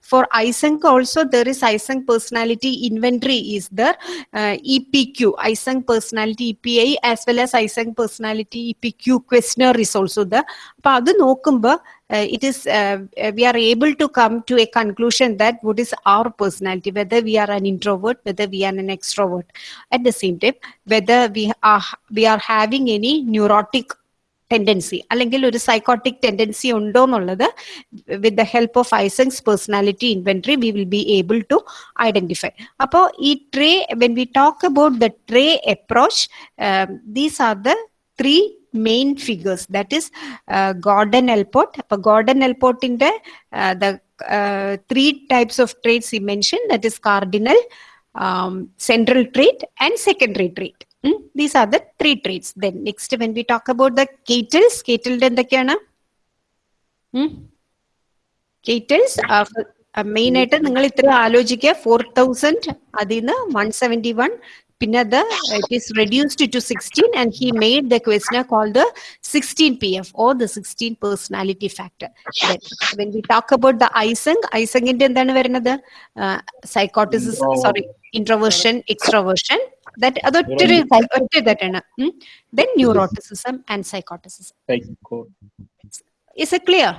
for Eysenck also, there is Eysenck personality inventory is the uh, EPQ, Eysenck personality EPA, as well as Eysenck personality EPQ questionnaire is also there. Uh, it is uh, we are able to come to a conclusion that would. What is our personality whether we are an introvert whether we are an extrovert. At the same time whether we are we are having any neurotic tendency അല്ലെങ്കിൽ ഒരു psychotic tendency ഉണ്ടോ എന്നുള്ളത് with the help of Eysenck's personality inventory we will be able to identify അപ്പോൾ ഈ trait when we talk about the trait approach these are the three main figures that is Gordon Allport അപ്പൊ Gordon എൽപോർട്ടിന്റെ the uh, three types of traits he mentioned that is cardinal um, central trait and secondary trait mm? these are the three traits then next when we talk about the catals catal എന്തൊക്കെയാണ് കേറ്റൽസ് main ആയിട്ട് നിങ്ങൾ ഇത്ര ആലോചിക്കുക four thousand അതിൽ നിന്ന് one seventy one പിന്നെ അത് it is reduced to sixteen and he made the question call the sixteen P F or the sixteen personality factor when we talk about the Eysenck ഐസങ്ങിന്റെ എന്താണ് വരുന്നത്? Psychoticism sorry introversion extroversion that അതൊറ്റൊരു ഒറ്റ ഇതായിട്ടാണ്. Then neuroticism and psychoticism is a clear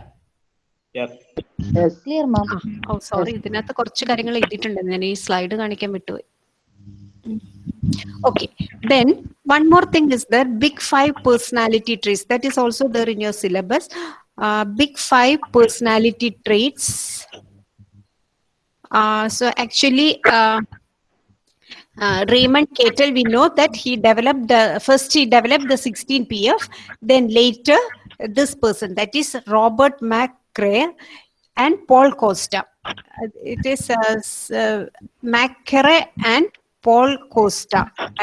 clear ma'am oh sorry ഇതിനകത്ത് കുറച്ച് കാര്യങ്ങൾ എഴുതിയിട്ടുണ്ട് ഞാൻ ഈ സ്ലൈഡ് കാണിക്കാൻ വിട്ടുപോയി. Okay then one more thing is there big five personality traits. That is also there in your syllabus. Uh, big five personality traits. Uh, so actually uh, uh, Raymond Cattell, we know that he developed the first he developed the 16 PF, then later this person that is Robert McCrae and Paul Costa. Uh, It is uh, uh, McCrae and Paul Costa.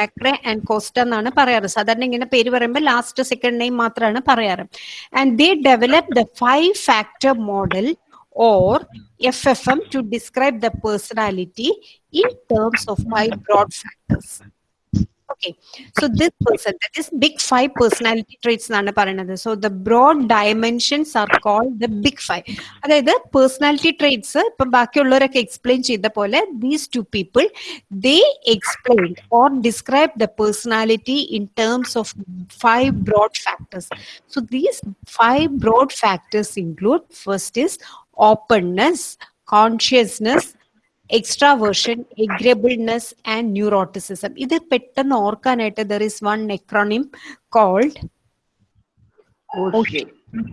McCrae and Costa എന്നാണ് പറയാറ്. സാധാരണ ഇങ്ങനെ പേര് പറയുമ്പോൾ last second name മാത്രമാണ് പറയാറ്. And they develop the five factor model or F F M to describe the personality in terms of five broad factors. Okay, so this person, that is big five personality traits എന്നാണ് പറയുന്നത് so the broad dimensions are called the big five അതായത് personality traits ഇപ്പം ബാക്കിയുള്ളവരൊക്കെ explain ചെയ്ത പോലെ these two people they explain or describe the personality in terms of five broad factors so these five broad factors include first is openness, consciousness, extraversion, agreeableness, and neuroticism. ഇത് പെട്ടെന്ന് ഓർക്കാനായിട്ട് there is one acronym called.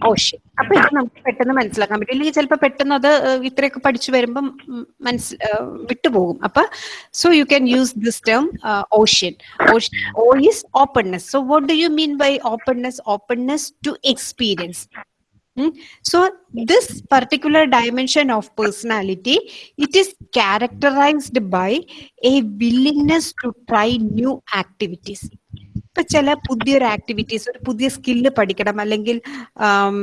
OCEAN അപ്പൊ ഇത് നമുക്ക് പെട്ടെന്ന് മനസ്സിലാക്കാൻ പറ്റും ഇല്ലെങ്കിൽ ചിലപ്പോൾ പെട്ടെന്ന് അത് ഇത്രയൊക്കെ പഠിച്ചു വരുമ്പം മനസ്സിൽ വിട്ടുപോകും അപ്പൊ so you can use this term OCEAN O is openness so what do you mean by openness openness to experience. So this particular dimension of personality, it is characterized by a willingness to try new activities. ഇപ്പൊ ചില പുതിയൊരു activities ഒരു പുതിയ skill പഠിക്കണം അല്ലെങ്കിൽ ആം,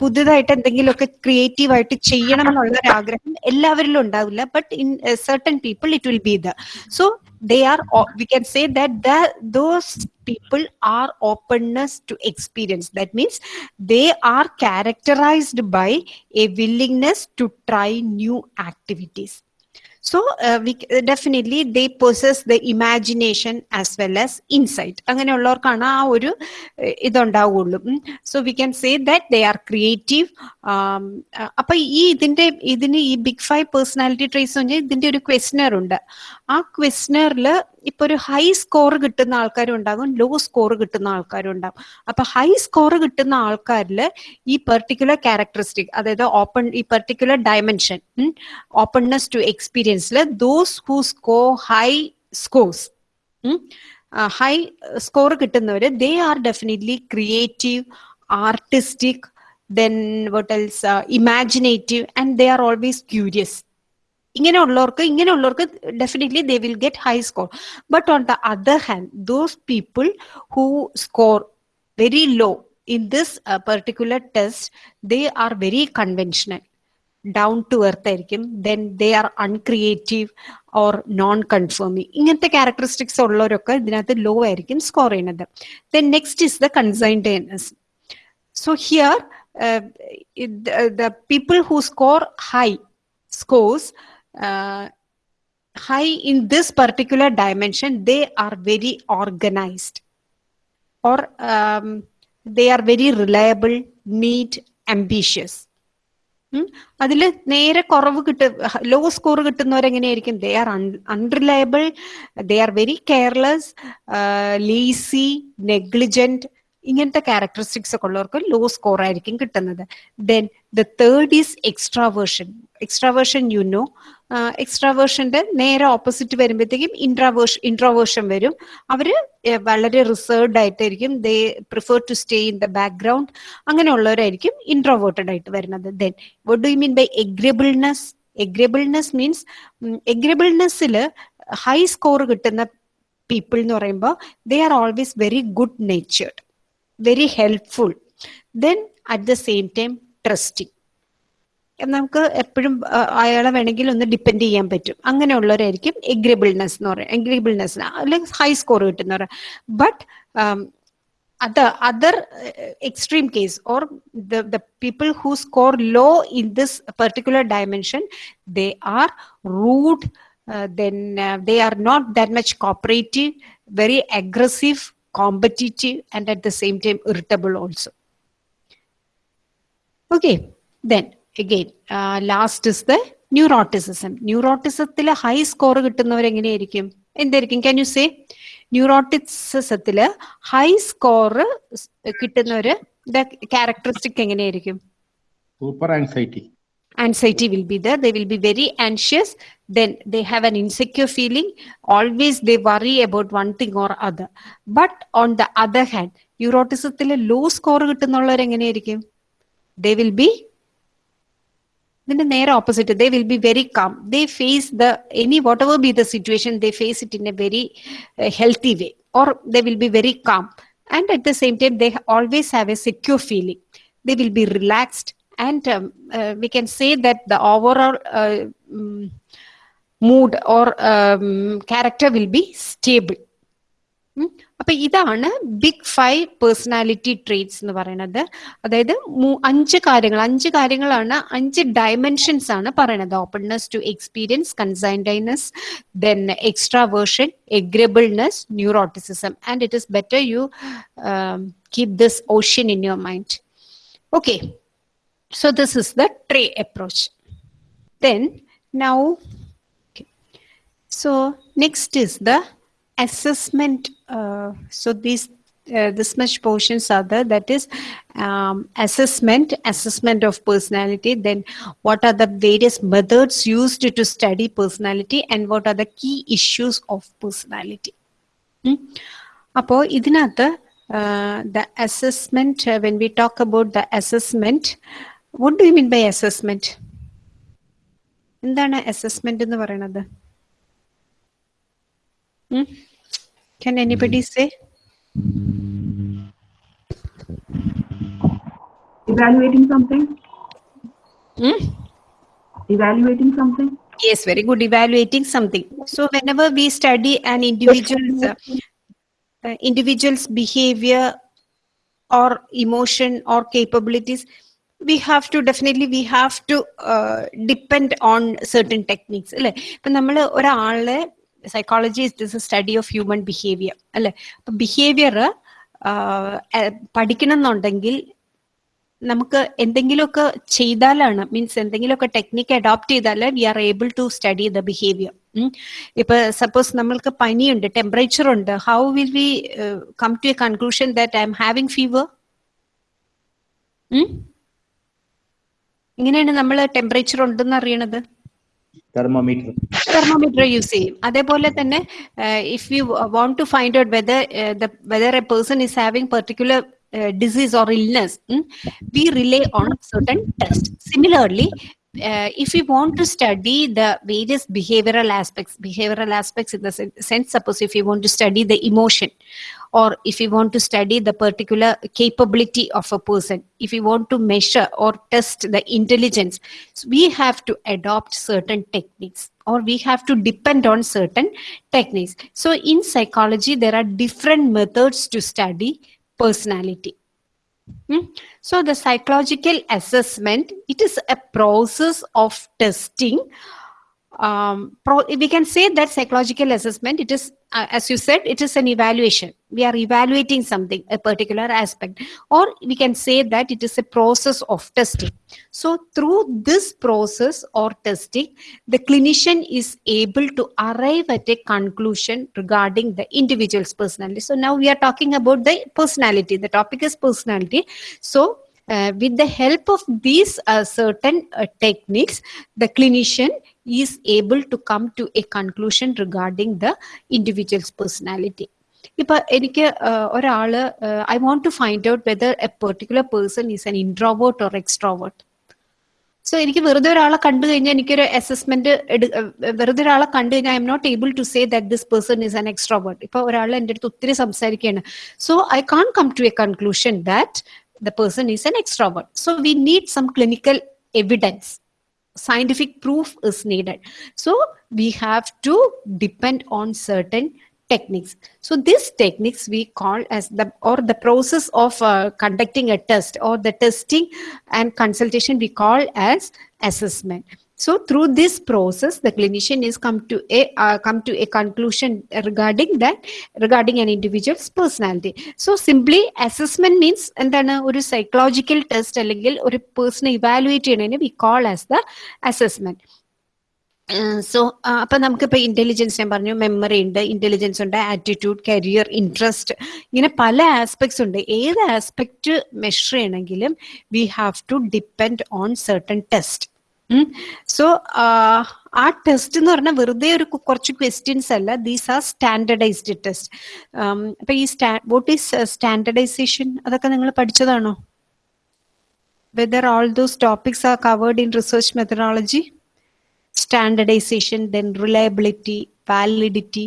പുതുതായിട്ട് എന്തെങ്കിലുമൊക്കെ creative ആയിട്ട് ചെയ്യണം എന്നുള്ള ഒരു ആഗ്രഹം എല്ലാവരിലും ഉണ്ടാവില്ല but in certain people it will be the so they are we can say that that those people are openness to experience. That means they are characterized by a willingness to try new activities so uh, we c- definitely they possess the imagination as well as insight. അങ്ങനെയുള്ളവർക്കാണ് ആ ഒരു ഇതുണ്ടാവുള്ളൂ. So we can say that they are creative അപ്പൊ ഈ ഇതിന്റെ ഇതിന് ഈ big five personality trace പറഞ്ഞാൽ ഇതിന്റെ ഒരു ക്വസ്റ്റനർ ഉണ്ട്. ആ ക്വസ്റ്റനറിൽ ഇപ്പൊ ഒരു ഹൈ സ്കോർ കിട്ടുന്ന ആൾക്കാരും ഉണ്ടാകും ലോ സ്കോർ കിട്ടുന്ന ആൾക്കാരും ഉണ്ടാകും അപ്പൊ ഹൈ സ്കോർ കിട്ടുന്ന ആൾക്കാരിൽ ഈ പെർട്ടിക്കുലർ ക്യാരക്ടറിസ്റ്റിക് അതായത് ഓപ്പൺ ഈ particular dimension openness to എക്സ്പീരിയൻസിൽ those who score high scores high score കിട്ടുന്നവര് they are definitely creative artistic then what else imaginative and they are always curious ഇങ്ങനെയുള്ളവർക്ക് ഇങ്ങനെയുള്ളവർക്ക് definitely they will get high score but on the other hand those people who score very low in this particular test they are very conventional down to earth ആയിരിക്കും. Then they are uncreative or non conforming ഇങ്ങനത്തെ characteristics ഉള്ളവരൊക്കെ ഇതിനകത്ത് low ആയിരിക്കും score ചെയ്യുന്നത്. Then next is the conscientiousness so here the people who score high scores uh, high in this particular dimension, they are very organized, or um, they are very reliable, neat, ambitious. അതിൽ നേരെ കുറവ് കിട്ട low score കിട്ടുന്നവരെങ്ങനെയായിരിക്കും they are unreliable they are very careless lazy negligent ഇങ്ങനത്തെ characteristics ഒക്കെ ഉള്ളവർക്ക് low score ആയിരിക്കും കിട്ടുന്നത്. Then the third is extraversion extraversion you know എക്സ്ട്രാവേർഷന്റെ നേരെ ഓപ്പോസിറ്റ് വരുമ്പോഴത്തേക്കും ഇൻട്രാവേർഷൻ ഇൻട്രോവേർഷൻ വരും. അവർ വളരെ റിസർവ്ഡ് ആയിട്ടായിരിക്കും. They prefer to stay in the background അങ്ങനെയുള്ളവരായിരിക്കും introverted ആയിട്ട് വരുന്നത്. Then what do you mean by agreeableness agreeableness means എഗ്രബിൾനെസ്സിൽ high score കിട്ടുന്ന പീപ്പിൾ എന്ന് പറയുമ്പോൾ they are always very good natured very helpful then at the same time trusting നമുക്ക് എപ്പോഴും അയാളെ വേണമെങ്കിൽ ഒന്ന് ഡിപ്പെൻഡ് ചെയ്യാൻ പറ്റും അങ്ങനെയുള്ളവരായിരിക്കും എഗ്രിബിൾനെസ് എന്ന് പറയുന്നത് എഗ്രിബിൾനെസ് അല്ലെങ്കിൽ high score കിട്ടുന്നവർ but other other uh, extreme case or the the people who score low in this particular dimension they are rude uh, then uh, they are not that much cooperative very aggressive competitive and at the same time irritable also okay then again uh, last is the neuroticism ന്യൂറോട്ടിസത്തിൽ high score can you എന്തായിരിക്കും can you say score high score കിട്ടുന്നവര് characteristic എങ്ങനെയായിരിക്കും Super anxiety. anxiety will be there they will be very anxious then they have an insecure feeling always they worry about one thing or other but on the other hand ന്യൂറോട്ടിസത്തിൽ law score കിട്ടുന്നുള്ളവർ എങ്ങനെയായിരിക്കും they will be ഇതിന്റെ നേരെ opposite they will be very calm they face the any whatever be the situation they face it in a very healthy way or they will be very calm and at the same time they always have a secure feeling they will be relaxed and um, uh, we can say that the overall uh, mm, mood or um, character will be stable ഉം. അപ്പൊ ഇതാണ് big five personality traits എന്ന് പറയുന്നത് അതായത് മൂ- അഞ്ച് കാര്യങ്ങൾ അഞ്ച് കാര്യങ്ങളാണ് അഞ്ച് ഡയമെൻഷൻസ് ആണ് പറയുന്നത് openness to experience conscientiousness then extraversion agreeableness neuroticism and it is better you keep this ocean in your mind okay so this is the trait approach. Then now, okay. so next is the assessment. Uh, so these uh, this much portions are there that is um, assessment assessment of personality then what are the various methods used to study personality and what are the key issues of personality hmm? appo idinatha uh, the assessment uh, when we talk about the assessment what do you mean by assessment എന്താണ് assessment എന്ന് പറയുന്നത് Can anybody say? Evaluating something? Hmm? Evaluating something? Yes, very good. Evaluating something. So whenever we study an individual's uh, uh, individual's behavior or emotion or capabilities, we have to definitely we have to depend on certain techniques. അല്ലെ? ഇപ്പൊ നമ്മൾ ഒരാളെ psychology is this study of human behaviour അല്ലെ? അപ്പൊ behaviour പഠിക്കണം എന്നുണ്ടെങ്കിൽ നമുക്ക് എന്തെങ്കിലുമൊക്കെ ചെയ്താലാണ് മീൻസ് എന്തെങ്കിലുമൊക്കെ ടെക്നിക്ക് അഡോപ്റ്റ് ചെയ്താൽ we are able to study the behaviour ഇപ്പൊ സപ്പോസ് നമ്മൾക്ക് പനിയുണ്ട് ടെമ്പറേച്ചർ ഉണ്ട് how will we come to a conclusion that I am having fever ഇങ്ങനെയാണ് നമ്മൾ ടെമ്പറേച്ചർ ഉണ്ടെന്ന് അറിയണത് thermometer, തെർമോമീറ്റർ യൂസ് ചെയ്യും അതേപോലെ തന്നെ if you want to find out whether whether a person is having particular disease or illness mm, we rely on certain tests similarly uh, if we want to study the various behavioral aspects behavioral aspects in the sen- sense suppose if you want to study the emotion or if we want to study the particular capability of a person if we want to measure or test the intelligence so we have to adopt certain techniques or we have to depend on certain techniques so in psychology there are different methods to study personality Hmm? So the psychological assessment, it is a process of testing. Um, pro- we can say that psychological assessment, it is, uh, as you said, it is an evaluation. We are evaluating something, a particular aspect, or we can say that it is a process of testing. So through this process or testing, the clinician is able to arrive at a conclusion regarding the individual's personality. So now we are talking about the personality. The topic is personality. So uh, with the help of these uh, certain uh, techniques, the clinician is able to come to a conclusion regarding the individual's personality. ഇപ്പൊ എനിക്ക് uh, ഒരാൾ I want to find out whether a particular person is an introvert or extrovert so എനിക്ക് വെറുതെ ഒരാളെ കണ്ടു കഴിഞ്ഞാൽ എനിക്കൊരു assessment വെറുതെ ഒരാളെ കണ്ടു കഴിഞ്ഞാൽ I am not able to say that this person is an extrovert ഇപ്പൊ ഒരാൾ എന്റെ അടുത്ത് ഒത്തിരി സംസാരിക്കുകയാണ്. So I can come to a conclusion that the person is an extrovert. So we need some clinical evidence. Scientific proof is needed. So we have to depend on certain techniques. So these techniques we call as the or the process of uh, conducting a test or the testing and consultation we call as assessment. So through this process, the clinician is come to a uh, come to a conclusion regarding that regarding an individual's personality. So simply assessment means എന്താണ് ഒരു psychological test അല്ലെങ്കിൽ ഒരു പേഴ്സണെ evaluate ചെയ്യണതിന് we call as the assessment so അപ്പൊ നമുക്കിപ്പോ intelligence ഞാൻ പറഞ്ഞു memory ഉണ്ട് ഇന്റലിജൻസ് ഉണ്ട് ആറ്റിറ്റ്യൂഡ് കരിയർ ഇൻട്രസ്റ്റ് ഇങ്ങനെ പല ആസ്പെക്ട്സ് ഉണ്ട്. ഏത് ആസ്പെക്ട് മെഷർ ചെയ്യണമെങ്കിലും we have to depend on certain test so ആ ടെസ്റ്റ് എന്ന് പറഞ്ഞാൽ വെറുതെ ഒരു കുറച്ച് ക്വസ്റ്റ്യൻസ് അല്ല. ദീസ് ആർ സ്റ്റാൻഡർഡൈസ്ഡ് ടെസ്റ്റ് അപ്പൊ ഈ സ്റ്റാ വോട്ട് ഈസ് സ്റ്റാൻഡർഡൈസേഷൻ അതൊക്കെ നിങ്ങൾ പഠിച്ചതാണോ? Whether all those topics are covered in research methodology standardization then reliability validity?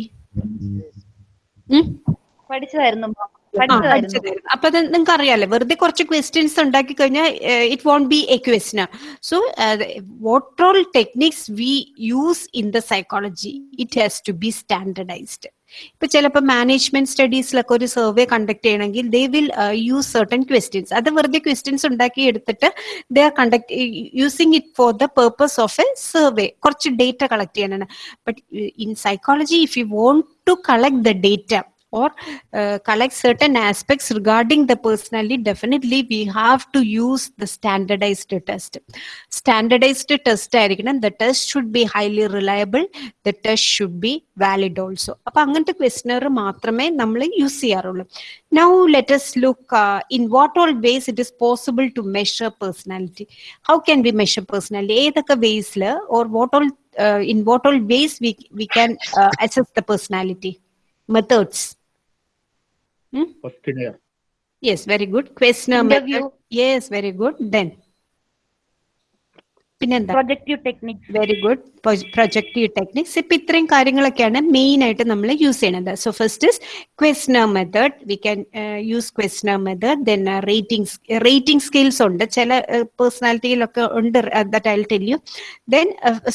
പഠിച്ചതായിരുന്നു പഠിച്ചതായിരുന്നു. അപ്പൊ അത് നിങ്ങൾക്ക് അറിയാലോ വെറുതെ കുറച്ച് ക്വസ്റ്റ്യൻസ് ഉണ്ടാക്കി കഴിഞ്ഞാൽ it won't be a question so what all techniques we use in the psychology it has to be standardized ഇപ്പൊ ചിലപ്പോ മാനേജ്മെന്റ് സ്റ്റഡീസിലൊക്കെ ഒരു സർവേ കണ്ടക്ട് ചെയ്യണമെങ്കിൽ they will use certain questions അത് വെറുതെ ക്വസ്റ്റ്യൻസ് ഉണ്ടാക്കി എടുത്തിട്ട് they are conduct using it for the purpose of a survey കുറച്ച് ഡേറ്റ കളക്ട് ചെയ്യാനാണ് but in psychology if you want to collect the data or uh, collect certain aspects regarding the personality, definitely we have to use the standardized test. Standardized test ആയിരിക്കണം the test should be highly reliable, the test should be valid also. അപ്പൊ അങ്ങനത്തെ questioner മാത്രമേ നമ്മൾ use ചെയ്യാറുള്ളൂ Now let us look uh, in what all ways it is possible to measure personality. How can we measure personality? ഏതൊക്കെ വേസിൽ or what all uh, in what all ways we we can uh, assess the personality? Methods. Hmm? questionnaire Yes, very good. Questionnaire Interview. method. Yes, very good. Then. പിന്നെന്താ? Projective techniques very good projective techniques ഇപ്പൊ ഇത്രയും കാര്യങ്ങളൊക്കെയാണ് main ആയിട്ട് നമ്മൾ use ചെയ്യുന്നത് so first is questionnaire method we can use questionnaire method then rating rating scales ഉണ്ട്. ചില പേഴ്സണാലിറ്റിയിലൊക്കെ ഉണ്ട് that I tell you then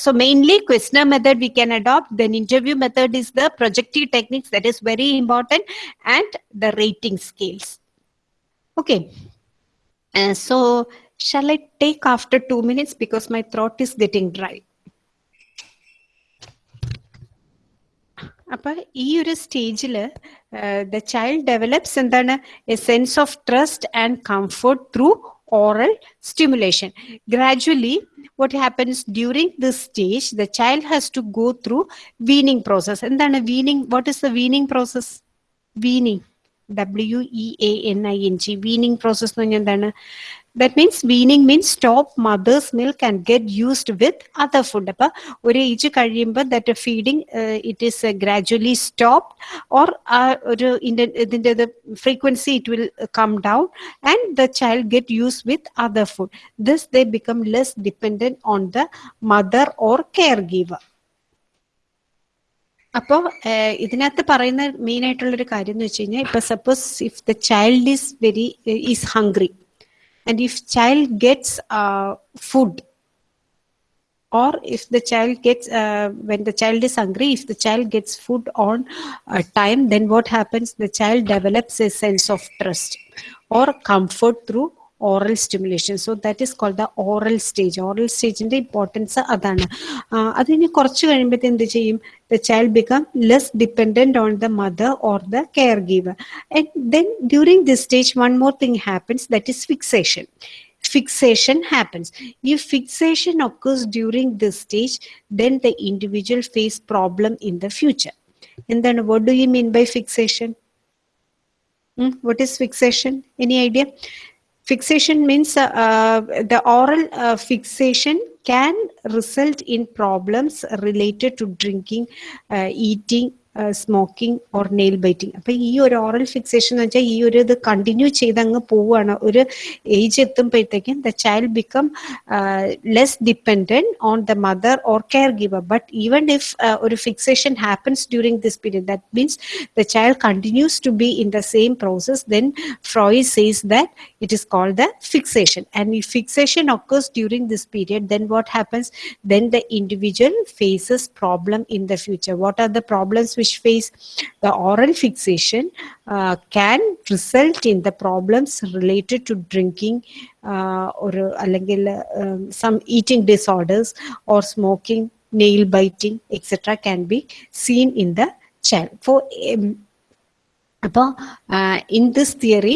so mainly questionnaire method we can adopt then interview method is the projective techniques that is very important and the rating scales okay so shall i take after two minutes because my throat is getting dry അപ്പൊ ഈ ഒരു സ്റ്റേജിൽ the child develops എന്താണ് a sense of trust and comfort through oral stimulation gradually what happens during this stage the child has to go through weaning process എന്താണ് weaning what is the weaning process weaning W E A N I N G weaning process എന്ന് means weaning means stop mother's means stop get used with other food അപ്പൊ ഒരു age കഴിയുമ്പോൾ that feeding it is gradually stop or ഒരു ഇതിന്റെ frequency it will come down and the child get use with other food this they become less dependent on the mother or care giver അപ്പോ ഇതിനകത്ത് പറയുന്ന main ആയിട്ടുള്ള ഒരു കാര്യം എന്ന് വെച്ച് കഴിഞ്ഞാൽ ഇപ്പൊ suppose if the child is very is hungry and if child gets uh, food or if the child gets uh, when the child is hungry if the child gets food on uh, time then what happens? The child develops a sense of trust or comfort through oral stimulation so that is called the oral stage oral stage ന്റെ importance അതാണ് ആ, അതിന് കുറച്ച് കഴിയുമ്പോഴത്തെ എന്ത് ചെയ്യും the child become less dependent on the mother or the caregiver and then during this stage one more thing happens that is fixation fixation happens. If fixation occurs during this stage, then the individual face problem in the future. And then what do you mean by fixation? Hmm, What is fixation? Any idea? Fixation means uh, uh, the oral uh, fixation can result in problems related to drinking, eating, smoking or nail biting അപ്പൊ ഈ ഒരു oral fixation എന്ന് വെച്ചാൽ ഈ ഒരു ഇത് continue ചെയ്ത് അങ്ങ് പോവുകയാണ് ഒരു ഏജ് എത്തുമ്പോഴത്തേക്കും the child become less dependent on the mother or care giver but even if ഒരു fixation happens during this period that means the child continues to be in the same process then ഫ്രോയ് says that it is called the fixation and if fixation occurs during this period then what happens then the individual faces problem in the future what are the problems which face the oral fixation uh, can result in the problems related to drinking uh, or uh, uh um, some eating disorders or smoking, nail biting, etc. can be seen in the child. For um, അപ്പോൾ in this theory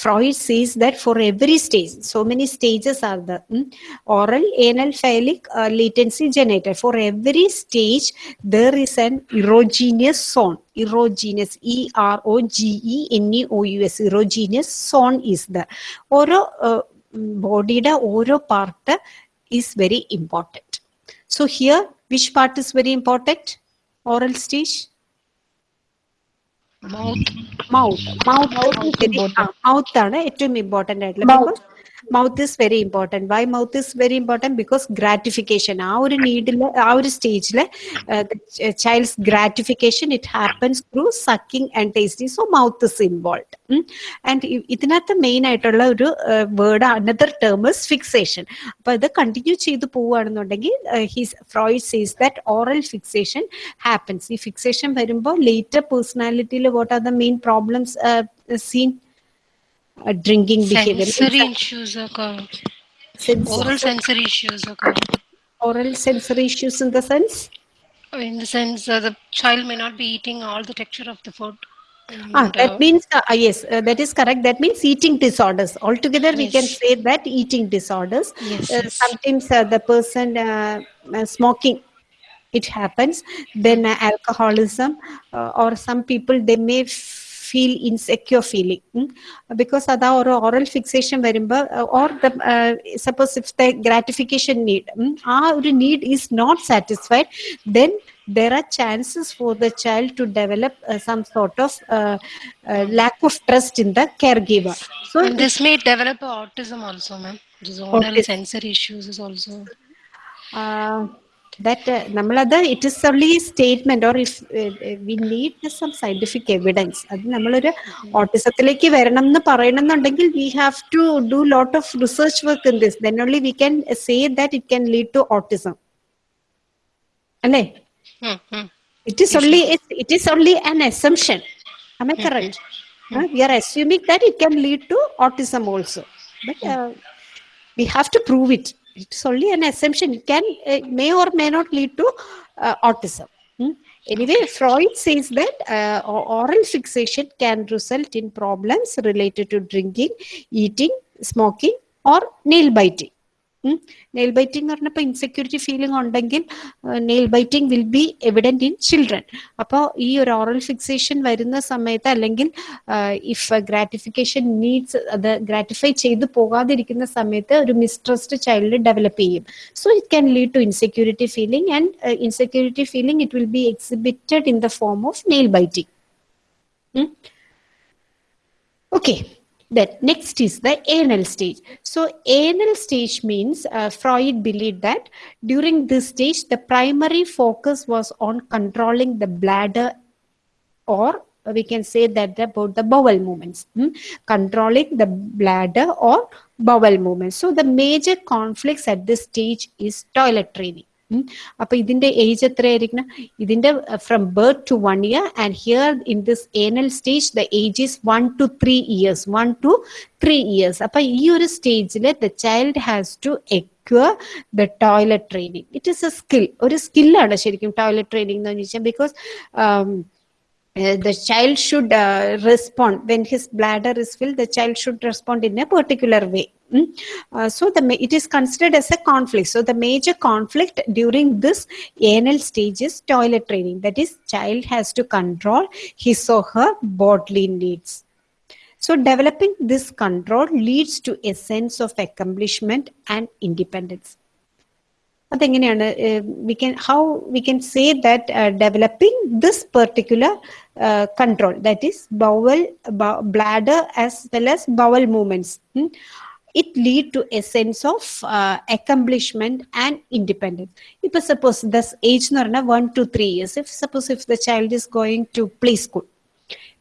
Freud സീസ് that for every stage so many stages are the oral anal ഫൈലിക് latency generator for every stage there is an erogenous zone erogenous E R O G E N E O U S erogenous zone is the ഓരോ ബോഡിയുടെ ഓരോ part is very important so here which part is very important oral stage Mouth mouth mouth ആണ് ഏറ്റവും important ആയിട്ടുള്ള mouth is very important why mouth is very important because gratification ആ ഒരു നീഡിൽ ആ ഒരു സ്റ്റേജിൽ child's gratification it happens through sucking and tasting so mouth is involve and ഇതിനകത്ത് മെയിൻ ആയിട്ടുള്ള ഒരു word another term is fixation അപ്പൊ ഇത് കണ്ടിന്യൂ ചെയ്ത് പോവുകയാണെന്നുണ്ടെങ്കിൽ his Freud sees that oral fixation happens ഈ ഫിക്സേഷൻ വരുമ്പോൾ later പേഴ്സണാലിറ്റിയിൽ what are the main problems seen A drinking sensory behavior. Sensory issues occur. Sensory. Oral sensory issues occur. Oral sensory issues in the sense? In the sense uh, the child may not be eating all the texture of the food. And, ah, that uh, means, uh, ah, yes, uh, that is correct. That means eating disorders. Altogether, yes. we can say that eating disorders. Yes, uh, yes. Sometimes the person smoking it happens then uh, alcoholism uh, or some people they may feel insecure feeling mm? because അതാ ഒരു oral fixation വരുമ്പോൾ or the suppose if the gratification need ആ ഒരു need is not satisfied then there are chances for the child to develop uh, some sort of uh, uh, lack of trust in the caregiver. So, and this may develop a autism also, ma'am. This oral Autism. sensory issues is also. uh, that uh, നമ്മളത് it is only statement or if we need some scientific evidence അത് നമ്മളൊരു ഓട്ടിസത്തിലേക്ക് വരണം എന്ന് പറയണമെന്നുണ്ടെങ്കിൽ V have to do lot of research work in this then only we can say that it can lead to autism അല്ലേ Hmm, hmm. It is only it, it is only an assumption. Am I correct? Uh, we are assuming that it can lead to autism also, but uh, we have to prove it. It's only an assumption. It can uh, may or may not lead to uh, autism. Hmm? Anyway, Freud says that uh, oral fixation can result in problems related to drinking, eating, smoking, or nail biting. Nail biting പറഞ്ഞപ്പോൾ insecurity feeling ഉണ്ടെങ്കിൽ nail biting will be evident in children അപ്പോൾ ഈ ഒരു oral fixation വരുന്ന സമയത്ത് അല്ലെങ്കിൽ if gratification needs അത് gratify ചെയ്ത് പോകാതിരിക്കുന്ന സമയത്ത് ഒരു മിസ്ട്രസ്റ്റ് ചൈൽഡ് ഡെവലപ്പ് ചെയ്യും. So it can lead to insecurity feeling and insecurity feeling it will be exhibited in the form of nail biting Okay, then next is the anal stage. So, anal stage means uh, Freud believed that during this stage, the primary focus was on controlling the bladder, or we can say that about the bowel movements, hmm? controlling the bladder or bowel movements. So, the major conflicts at this stage is toilet training. അപ്പൊ ഇതിന്റെ age എത്രയായിരിക്കണം? ഇതിന്റെ from birth to one year and here in this anal stage the age is one to three years one to three years അപ്പൊ ഈ ഒരു സ്റ്റേജിൽ the child has to acquire the toilet training it is a skill ഒരു സ്കില്ലാണ് ശരിക്കും toilet training എന്ന് വെച്ചാൽ because uh, the child should uh, respond. When his bladder is filled the child should respond in a particular way. Uh, so the ma- it is considered as a conflict so the major conflict during this anal stage is toilet training that is child has to control his or her bodily needs so developing this control leads to a sense of accomplishment and independence അതെങ്ങനെയാണ് we can how we can say that developing this particular control that is bowel bladder as well as bowel movements it lead to A sense of accomplishment and independence ഇപ്പൊ suppose thus age എന്ന് പറഞ്ഞാൽ one two three years if suppose if the child is going to play school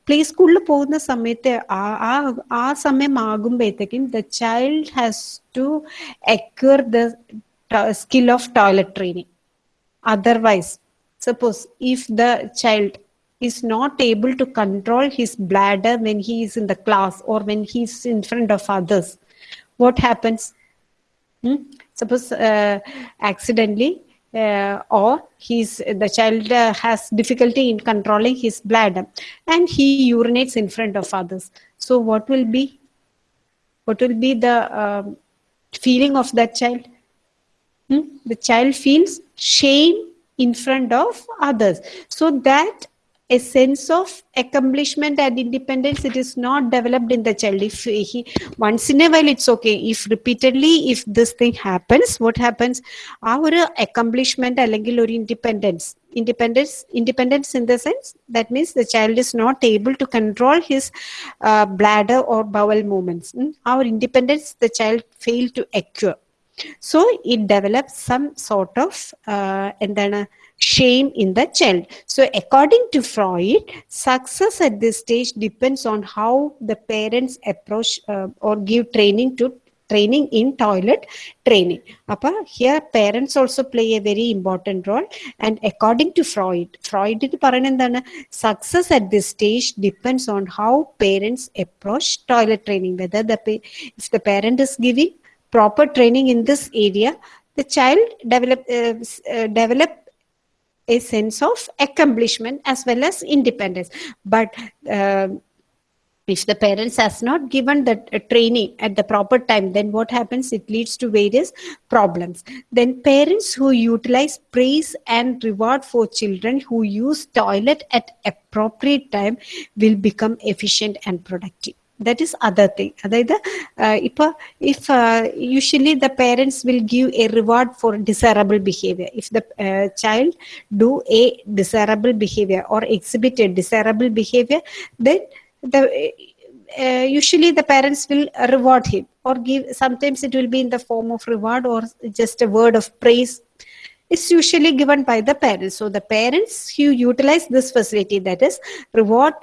play സ്കൂളിൽ പോകുന്ന സമയത്ത് ആ ആ ആ സമയം ആകുമ്പോഴത്തേക്കും the child has to acquire the skill of toilet training. Otherwise, suppose if the child is not able to control his bladder when he is in the class or when he is in front of others, what happens? Hmm? Suppose uh, accidentally uh, or he's the child uh, has difficulty in controlling his bladder and he urinates in front of others. So what will be? What will be the um, feeling of that child? Hmm? the child feels shame in front of others so that a sense of accomplishment and independence it is not developed in the child if he once in a while it's okay if repeatedly if this thing happens what happens ആ ഒരു accomplishment അല്ലെങ്കിൽ ഒരു independence independence independence in the sense that means the child is not able to control his uh, bladder or bowel movements Mm, our independence the child fail to acquire so it develops some sort of uh, എന്താണ് shame in the child so according to freud success at this stage depends on how the parents approach uh, or give training to training in toilet training അപ്പൊ here parents also play a very important role and according to freud freud പറയുന്നത് എന്താണ് success at this stage depends on how parents approach toilet training whether the pa- if the parent is giving proper training in this area the child develop uh, uh, develop a sense of accomplishment as well as independence. But um if the parents has not given the uh, training at the proper time then what happens? It leads to various problems. Then parents who utilize praise and reward for children who use toilet at appropriate time will become efficient and productive that is other thing അതായത് ഇപ്പൊ if uh, usually the parents will give a reward for desirable behavior if the uh, child do a desirable behavior or exhibit a desirable behavior then the uh, usually the parents will reward him or give sometimes it will be in the form of reward or just a word of praise it's usually given by the parents so the parents who utilize this facility that is reward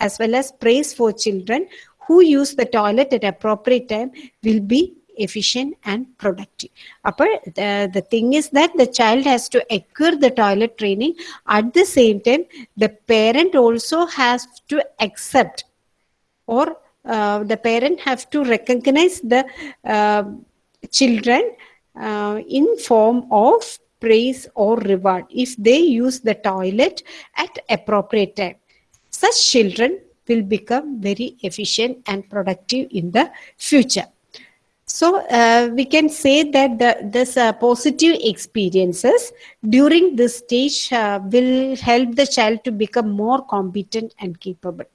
as well as praise for children who use the toilet at appropriate time will be efficient and productive. Upper the, the thing is that the child has to acquire the toilet training. At the same time the parent also has to accept or uh, the parent have to recognize the uh, children uh, in form of praise or reward if they use the toilet at appropriate time. Such children will become very efficient and productive in the future so uh, we can say that the, this uh, positive experiences during this stage uh, will help the child to become more competent and capable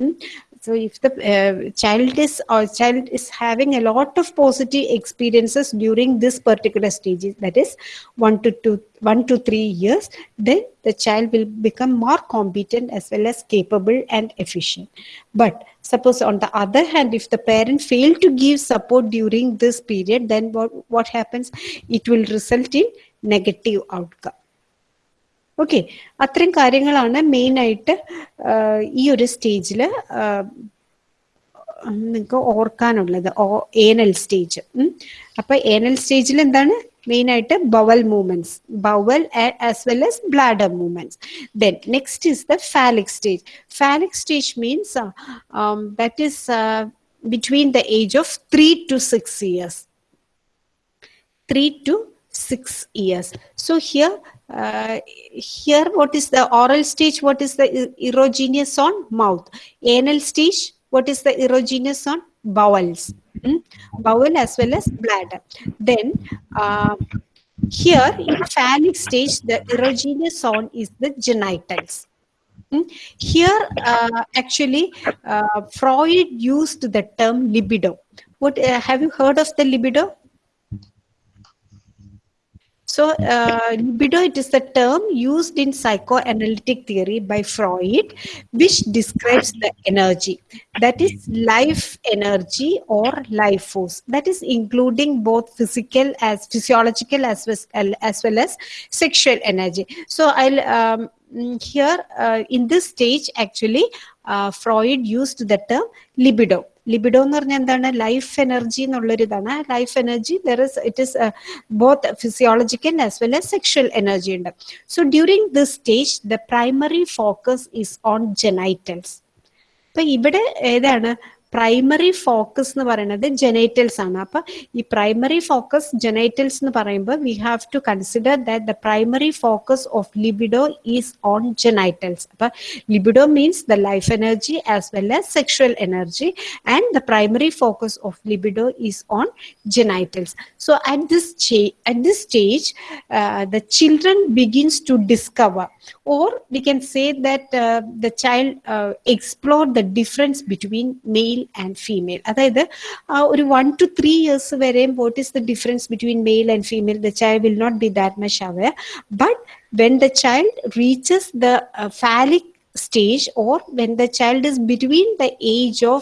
Mm. So if the uh, child is or child is having a lot of positive experiences during this particular stage, that is one to two, one to three years, then the child will become more competent as well as capable and efficient. But suppose on the other hand, if the parent fail to give support during this period, then what, what happens? It will result in negative outcome. Okay അത്രയും കാര്യങ്ങളാണ് main ആയിട്ട് ഈ ഒരു സ്റ്റേജിൽ നിങ്ങൾക്ക് ഓർക്കാനുള്ളത്. ഓ anal stage അപ്പൊ ഏനൽ സ്റ്റേജിൽ എന്താണ്? മെയിൻ ആയിട്ട് bowel movements bowel as well as bladder movements then next is the phallic stage phallic stage means that is between the age of three to six years three to six years so here, uh, here what is the oral stage? What is the erogenous zone mouth? Anal stage, what is the erogenous zone bowels? Hmm? Bowel as well as bladder. Then uh, here in phallic stage, the erogenous zone is the genitals. Hmm? Here, uh, actually, uh, Freud used the term libido. What uh, have you heard of the libido? So, uh, libido, it is the term used in psychoanalytic theory by Freud, which describes the energy. That is life energy or life force. That is including both physical as physiological as well as, well as sexual energy. So, I'll um, mm, here uh, in this stage actually uh, Freud used the term libido. Libido എന്ന് പറഞ്ഞാൽ എന്താണ്? Life energy എന്നുള്ളൊരു ഇതാണ് life energy there is it is both physiological as well as sexual energy ഉണ്ട്. So during this stage the primary focus is on genitals അപ്പൊ ഇവിടെ ഏതാണ്? Primary focus എന്ന് പറയുന്നത് ജെനൈറ്റൽസ് ആണ് അപ്പൊ ഈ പ്രൈമറി ഫോക്കസ് ജെനൈറ്റൽസ് എന്ന് പറയുമ്പോൾ V have to consider that the primary focus of libido is on genitals അപ്പൊ libido means the life energy as well as sexual energy and the primary focus of libido is on genitals so at this cha- at this stage uh, the children begins to discover or we can say that uh, the child uh, explore the difference between male and female അതായത് ആ ഒരു one two three years വരെയും what is the difference between male and female the child will not be that much aware but when the child reaches the phallic stage or when the child is between the age of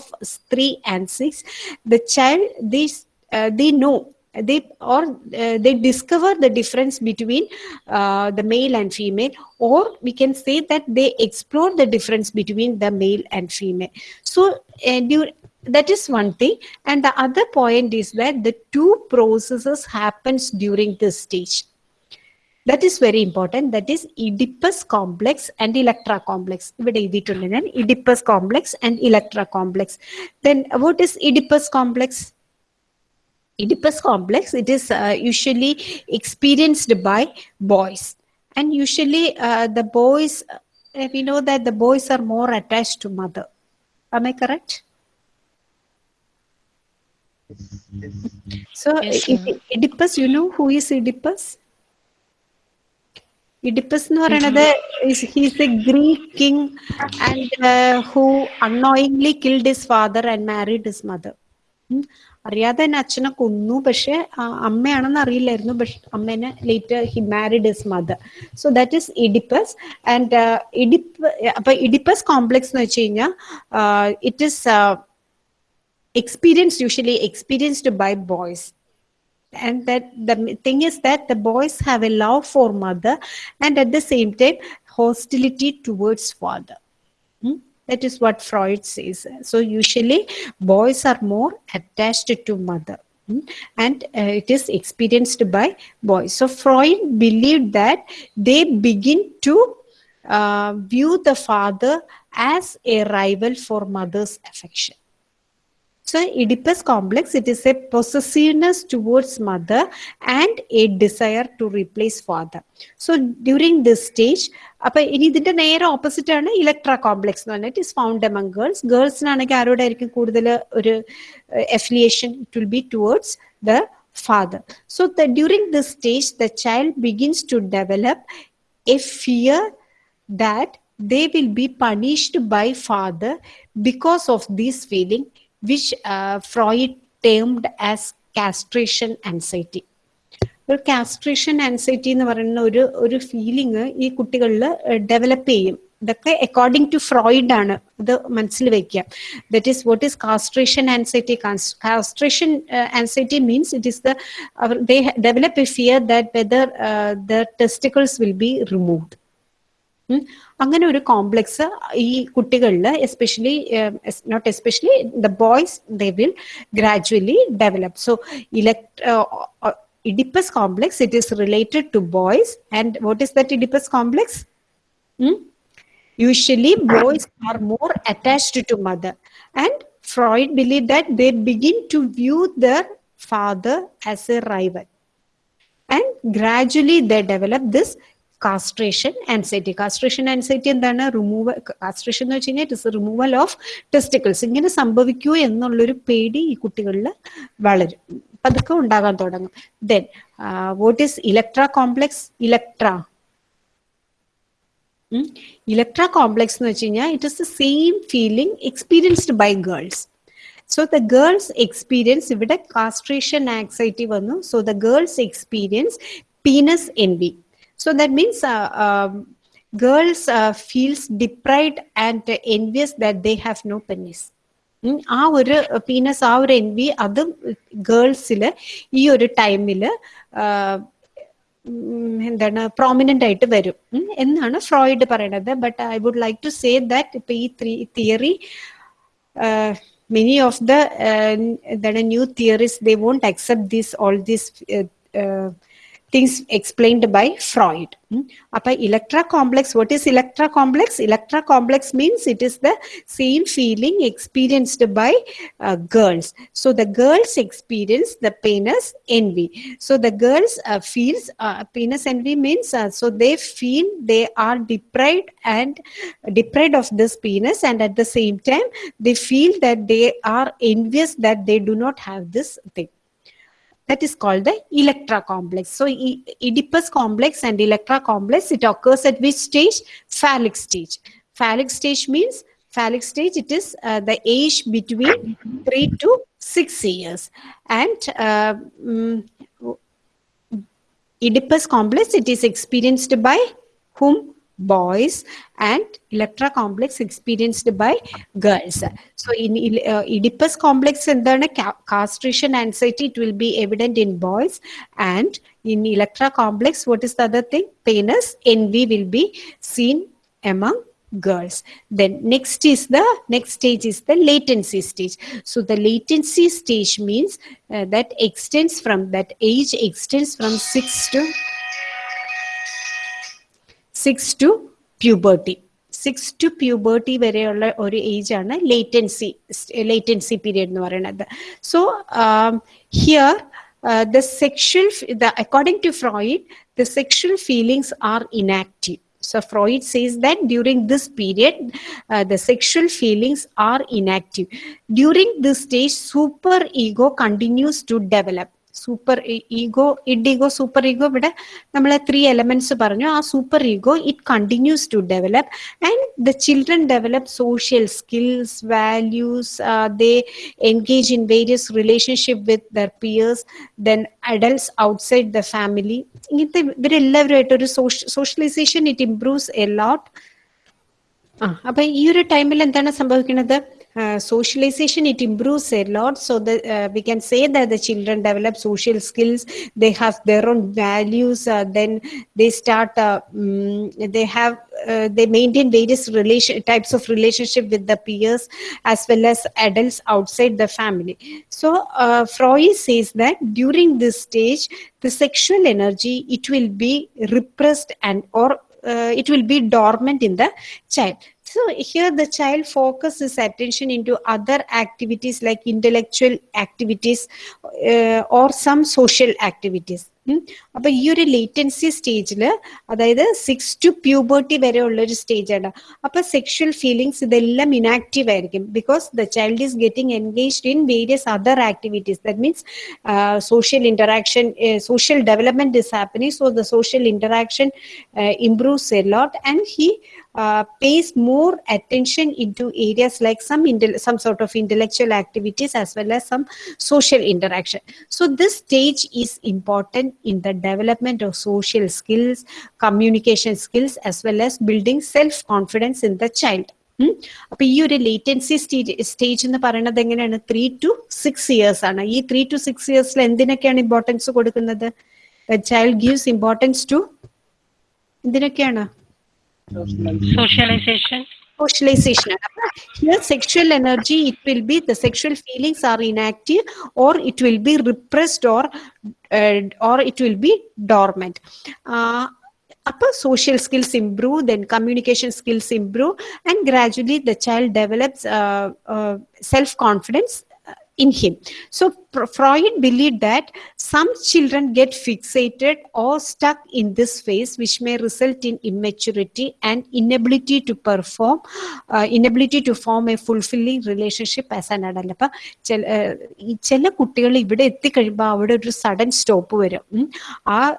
3 and 6 the child they uh, they know they or uh, they discover the difference between uh, the male and female or we can say that they explore the difference between the male and female so uh, dur- that is one thing and the other point is that the two processes happens during this stage that is very important that is oedipus complex and electra complex ഇവിടെ എഴുതിയിട്ടുണ്ട് ഞാൻ oedipus complex and electra complex then what is oedipus complex oedipus complex it is uh, usually experienced by boys and usually uh, the boys uh, we know that the boys are more attached to mother am i correct so Yes, Oedi- oedipus you know who is oedipus Oedipus എന്ന് പറയുന്നത് he's a Greek king and who unknowingly killed his father and married his mother അറിയാതെ തന്നെ അച്ഛനെ കൊന്നു പക്ഷെ ആ, അമ്മയാണെന്ന് അറിയില്ലായിരുന്നു പക്ഷെ അമ്മേനെ later he married his mother so that is Oedipus and ഇഡിപ്പ് അപ്പൊ ഇഡിപ്പസ് കോംപ്ലക്സ് എന്ന് വെച്ച് കഴിഞ്ഞാൽ it is experience usually experienced by boys and that the thing is that the boys have a love for mother and at the same time hostility towards father Hmm? that is what freud says so usually boys are more attached to mother Hmm? and uh, it is experienced by boys so freud believed that they begin to uh, view the father as a rival for mother's affection so Oedipus complex, it is a possessiveness towards mother and a desire to replace father. So during this stage, അപ്പൊ ഇനി ഇതിന്റെ നേരെ opposite ആണ് Electra complex എന്ന് പറഞ്ഞിട്ട് is found among girls ഗേൾസിനാണെങ്കിൽ ആരോടായിരിക്കും കൂടുതൽ ഒരു affiliation it will be towards the father. So the, during this stage, the child begins to develop a fear that they will be punished by father because of this feeling, which uh, Freud termed as castration anxiety. ഒരു castration anxiety എന്ന് പറയുന്ന ഒരു ഒരു feeling ഈ കുട്ടികളിൽ develop ചെയ്യും ഇതൊക്കെ according to Freud ആണ് ഇത് മനസ്സിൽ വെക്കുക that is what is castration anxiety castration anxiety means it is the they develop a fear that whether the testicles will be removed. അങ്ങനെ ഒരു കോംപ്ലക്സ് ഈ കുട്ടികളിൽ especially not especially the boys they will gradually develop so elect Oedipus complex it is related to boys and what is that Oedipus complex usually boys are more attached to mother and freud believed that they begin to view their father as a rival and gradually they develop this castration anxiety castration anxiety എന്താണ്? Removal castration എന്ന് വെച്ച് കഴിഞ്ഞാൽ it is removal of testicles ഇങ്ങനെ സംഭവിക്കൂ എന്നുള്ളൊരു പേടി ഈ കുട്ടികളിൽ വളരും. പതുക്കെ ഉണ്ടാകാൻ തുടങ്ങും. Then what is Electra complex Electra Electra complex എന്ന് വെച്ച് കഴിഞ്ഞാൽ it is the same feeling experienced by girls so the girls experience ഇവിടെ കാസ്ട്രേഷൻ ആക്സൈറ്റി വന്നു. So the girls experience penis N envy. So that means uh, um, girls uh, feels deprived and envious that they have no penis ആ ഒരു penis ആ ഒരു എൻവി അത് ഗേൾസിൽ ഈ ഒരു ടൈമിൽ എന്താണ് പ്രോമിനന്റ് ആയിട്ട് വരും എന്നാണ് ഫ്രോയിഡ് പറയണത് but I would like to say that ഇപ്പൊ ഈ three theory many of the uh, that are new theories they won't accept this things explained by freud. Hmm. Apa electra complex what is electra complex? Electra complex means it is the same feeling experienced by uh, girls. So the girls experience the penis envy. So the girls uh, feels uh, penis envy means uh, so they feel they are deprived and deprived of this penis and at the same time they feel that they are envious that they do not have this thing that is called the electra complex. So oedipus complex and electra complex it occurs at which stage? Phallic stage. Phallic stage means phallic stage it is uh, the age between 3 to 6 years. And uh, mm, oedipus complex it is experienced by whom boys and electra complex experienced by girls so in uh, oedipus complex എന്താണ് ca- castration anxiety it will be evident in boys and in electra complex what is the other thing penis envy will be seen among girls then next is the next stage is the latency stage so the latency stage means uh, that extends from that age extends from 6 to 6 to puberty six to puberty വരെയുള്ള ഒരു age ആണ് latency latency period എന്ന് പറയുന്നത് so here the sexual the according to freud the sexual feelings are inactive so freud says that during this period uh, the sexual feelings are inactive during this stage super ego continues to develop Super ego id ego super ego ഇവിടെ നമ്മൾ three elements പറഞ്ഞു. ആ super ego it continues to develop and the children develop social skills values they engage in various relationship with their peers then adults outside the family ഇങ്ങനത്തെ ഇവരെല്ലാവരുമായിട്ട് ഒരു socialization it improves a lot ആ അപ്പൊ ഈ ഒരു ടൈമിൽ എന്താണ് സംഭവിക്കുന്നത് socialization it improves a lot. So that uh, we can say that the children develop social skills. They have their own values uh, then they start uh, mm, they have uh, they maintain various relation types of relationship with the peers as well as adults outside the family. So uh, freud says that during this stage the sexual energy it will be repressed and or uh, it will be dormant in the child so here the child focuses attention into other activities like intellectual activities uh, or some social activities അപ്പൊ ഈ ഒരു latency സ്റ്റേജിൽ അതായത് six to puberty വരെ ഉള്ള ഒരു stage ആണ് അപ്പൊ സെക്ഷൽ ഫീലിങ്സ് ഇതെല്ലാം ഇനാക്റ്റീവ് ആയിരിക്കും because the child is getting engaged in various other activities that means social interaction social development is happening so the social interaction improves a lot and he uh, pays more attention into areas like some some sort of intellectual activities as well as some social interaction so this stage is important in the development of social skills communication skills as well as building self confidence in the child അപ്പൊ ഈ ഒരു latency stage എന്ന് പറയുന്നത് എങ്ങനെയാണ് three to six years ആണ് ഈ three to six ഇയേഴ്സിൽ എന്തിനൊക്കെയാണ് ഇമ്പോർട്ടൻസ് കൊടുക്കുന്നത് ചൈൽഡ് ഗീവ്സ് ഇമ്പോർട്ടൻസ് ടു എന്തിനൊക്കെയാണ് Socialization. socialization. Here sexual energy it will be the sexual feelings are inactive or it will be repressed or uh, or it will be dormant. Uh, upper social skills improve then communication skills improve and gradually the child develops uh, uh, self confidence in him. So Freud believed that some children get fixated or stuck in this phase, which may result in immaturity and inability to perform, uh, inability to form a fulfilling relationship as an adult. sudden ആ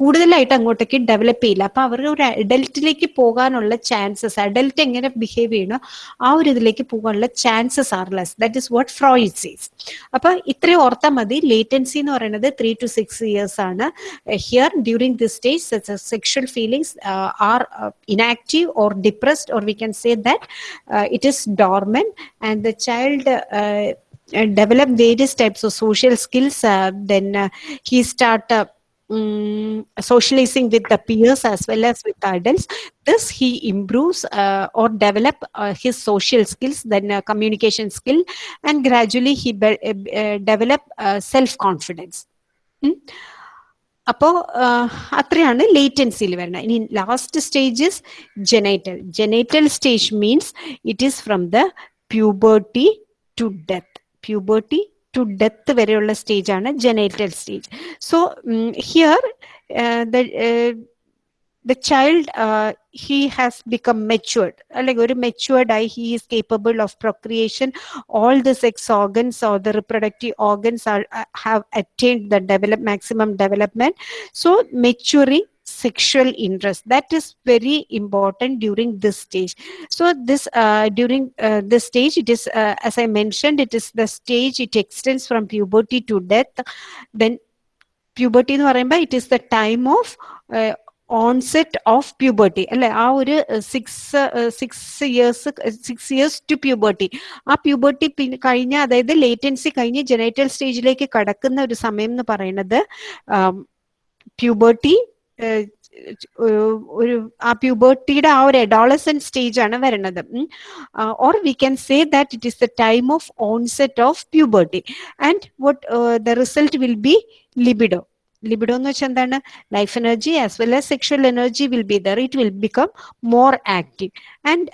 കൂടുതലായിട്ട് അങ്ങോട്ടേക്ക് develop ചെയ്യില്ല. അപ്പൊ അവർ ഒരു അഡൽട്ടിലേക്ക് പോകാനുള്ള chances adult എങ്ങനെ behave ചെയ്യണോ ആ ഒരു ഇതിലേക്ക് പോകാനുള്ള chances are less that is what Freud says അപ്പൊ ഇത്രയും ഓർത്താൽ മതി. ലേറ്റൻസി എന്ന് പറയുന്നത് ത്രീ ടു സിക്സ് ഇയേഴ്സ് ആണ്. Here during this stage sexual feelings are inactive or depressed or we can say that it is dormant and the child of social skills uh, then uh, he start uh, um, socializing with the peers as well as with the adults this he improves uh, or develop uh, his social skills then uh, communication skill and gradually he be- uh, develop uh, self confidence അപ്പോൾ അത്രയാണ് ലേറ്റൻസിയിൽ വരുന്നത് ഇനി last stages genital genital stage means it is from the puberty to death puberty to death വരെയുള്ള stage ആണ് genital stage so here the the child uh, he has become matured like very matured eye he is capable of procreation all the sex organs or the reproductive organs are uh, have attained the develop maximum development so maturing sexual interest that is very important during this stage so this uh, during uh, this stage it is uh, as i mentioned it is the stage it extends from puberty to death then puberty എന്ന് പറയുമ്പോൾ it is the time of onset of puberty അല്ലെ ആ ഒരു six six years six years to puberty puberty puberty പിന്നെ കഴിഞ്ഞ അതായത് latency കഴിഞ്ഞ് genital സ്റ്റേജിലേക്ക് കടക്കുന്ന ഒരു സമയം എന്ന് പറയുന്നത് പ്യൂബർട്ടി ഒരു ആ പ്യൂബേർട്ടിയുടെ ആ ഒരു എഡോളസൻ സ്റ്റേജ് ആണ് വരുന്നത് or we can say that it is the time of onset of puberty and what the result will be libido libido എന്ന് വെച്ചാൽ എന്താണ്? Life energy as well as sexual energy will be there it will become more active and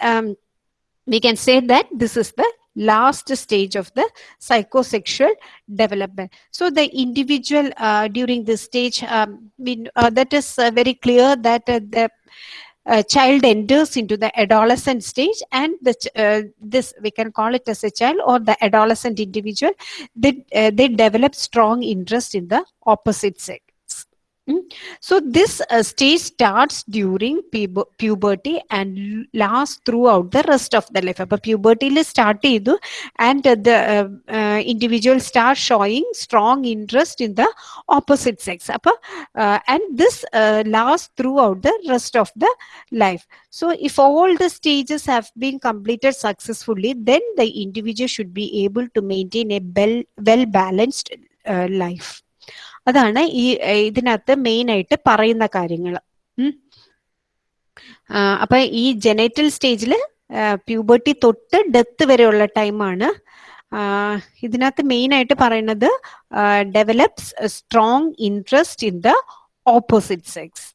we can say that this is the last stage of the psychosexual development so the individual uh, during this stage um, uh, that is uh, very clear that uh, the uh, child enters into the adolescent stage and the uh, this we can call it as a child or the adolescent individual they they develop strong interest in the opposite sex. So this uh, stage starts during puber- puberty and l- lasts throughout the rest of the life. അപ്പൊ puberty start ചെയ്തു and uh, the uh, uh, individual start showing strong interest in the opposite sex. അപ്പൊ uh, and this uh, lasts throughout the rest of the life. So if all the stages have been completed successfully, then the individual should be able to maintain a well well balanced uh, life. അതാണ് ഈ ഇതിനകത്ത് main ആയിട്ട് പറയുന്ന കാര്യങ്ങൾ അപ്പൊ ഈ genital സ്റ്റേജിൽ puberty തൊട്ട് ഡെത്ത് വരെയുള്ള ടൈമാണ് ഇതിനകത്ത് മെയിൻ ആയിട്ട് പറയുന്നത് develops strong interest in the opposite sex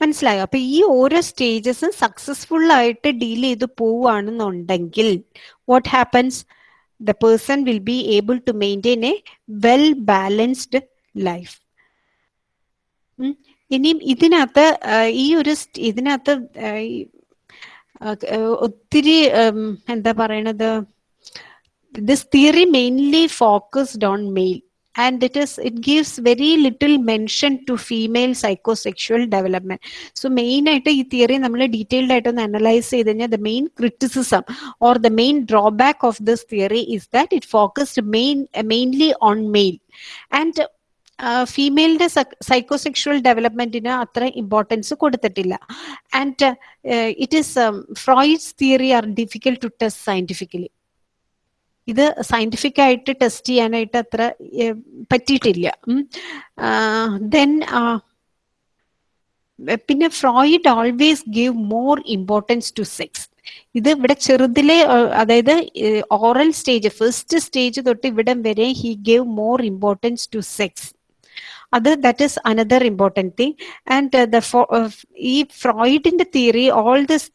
മനസ്സിലായോ? അപ്പൊ ഈ ഓരോ സ്റ്റേജസും സക്സസ്ഫുൾ ആയിട്ട് ഡീൽ ചെയ്ത് പോവുകയാണെന്നുണ്ടെങ്കിൽ what happens the person will be able to maintain a well balanced life ഇനിയും ഇതിനകത്ത് ഈ ഒരു ഇതിനകത്ത് ഒത്തിരി എന്താ പറയണത്? This theory mainly focused on male and it is it gives very little mention to female psychosexual development. So main ആയിട്ട് ഈ തിയറി നമ്മൾ ഡീറ്റെയിൽഡ് ആയിട്ട് ഒന്ന് അനലൈസ് ചെയ്ത് കഴിഞ്ഞാൽ the main criticism or the main drawback of this theory is that it focused main mainly on male. And ഫീമെയിലിന്റെ psychosexual ഡെവലപ്മെന്റിന് അത്ര ഇമ്പോർട്ടൻസ് കൊടുത്തിട്ടില്ല. And it is Freud's theory are difficult to test scientifically ഇത് scientific ആയിട്ട് test ചെയ്യാനായിട്ട് അത്ര പറ്റിയിട്ടില്ല. Then പിന്നെ Freud always give more importance to sex ഇത് ഇവിടെ ചെറുതിലെ അതായത് ഓറൽ സ്റ്റേജ് ഫസ്റ്റ് സ്റ്റേജ് തൊട്ട് ഇവിടം വരെ he gave more importance to sex അത് that is another important thing and the ഈ ഫ്രോയിഡിന്റെ theory all this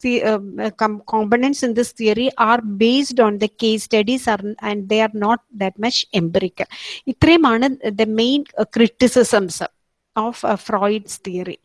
components in this theory are based on the case studies R and they are not that much empirical ഇത്രയുമാണ് the main criticisms of Freud's theory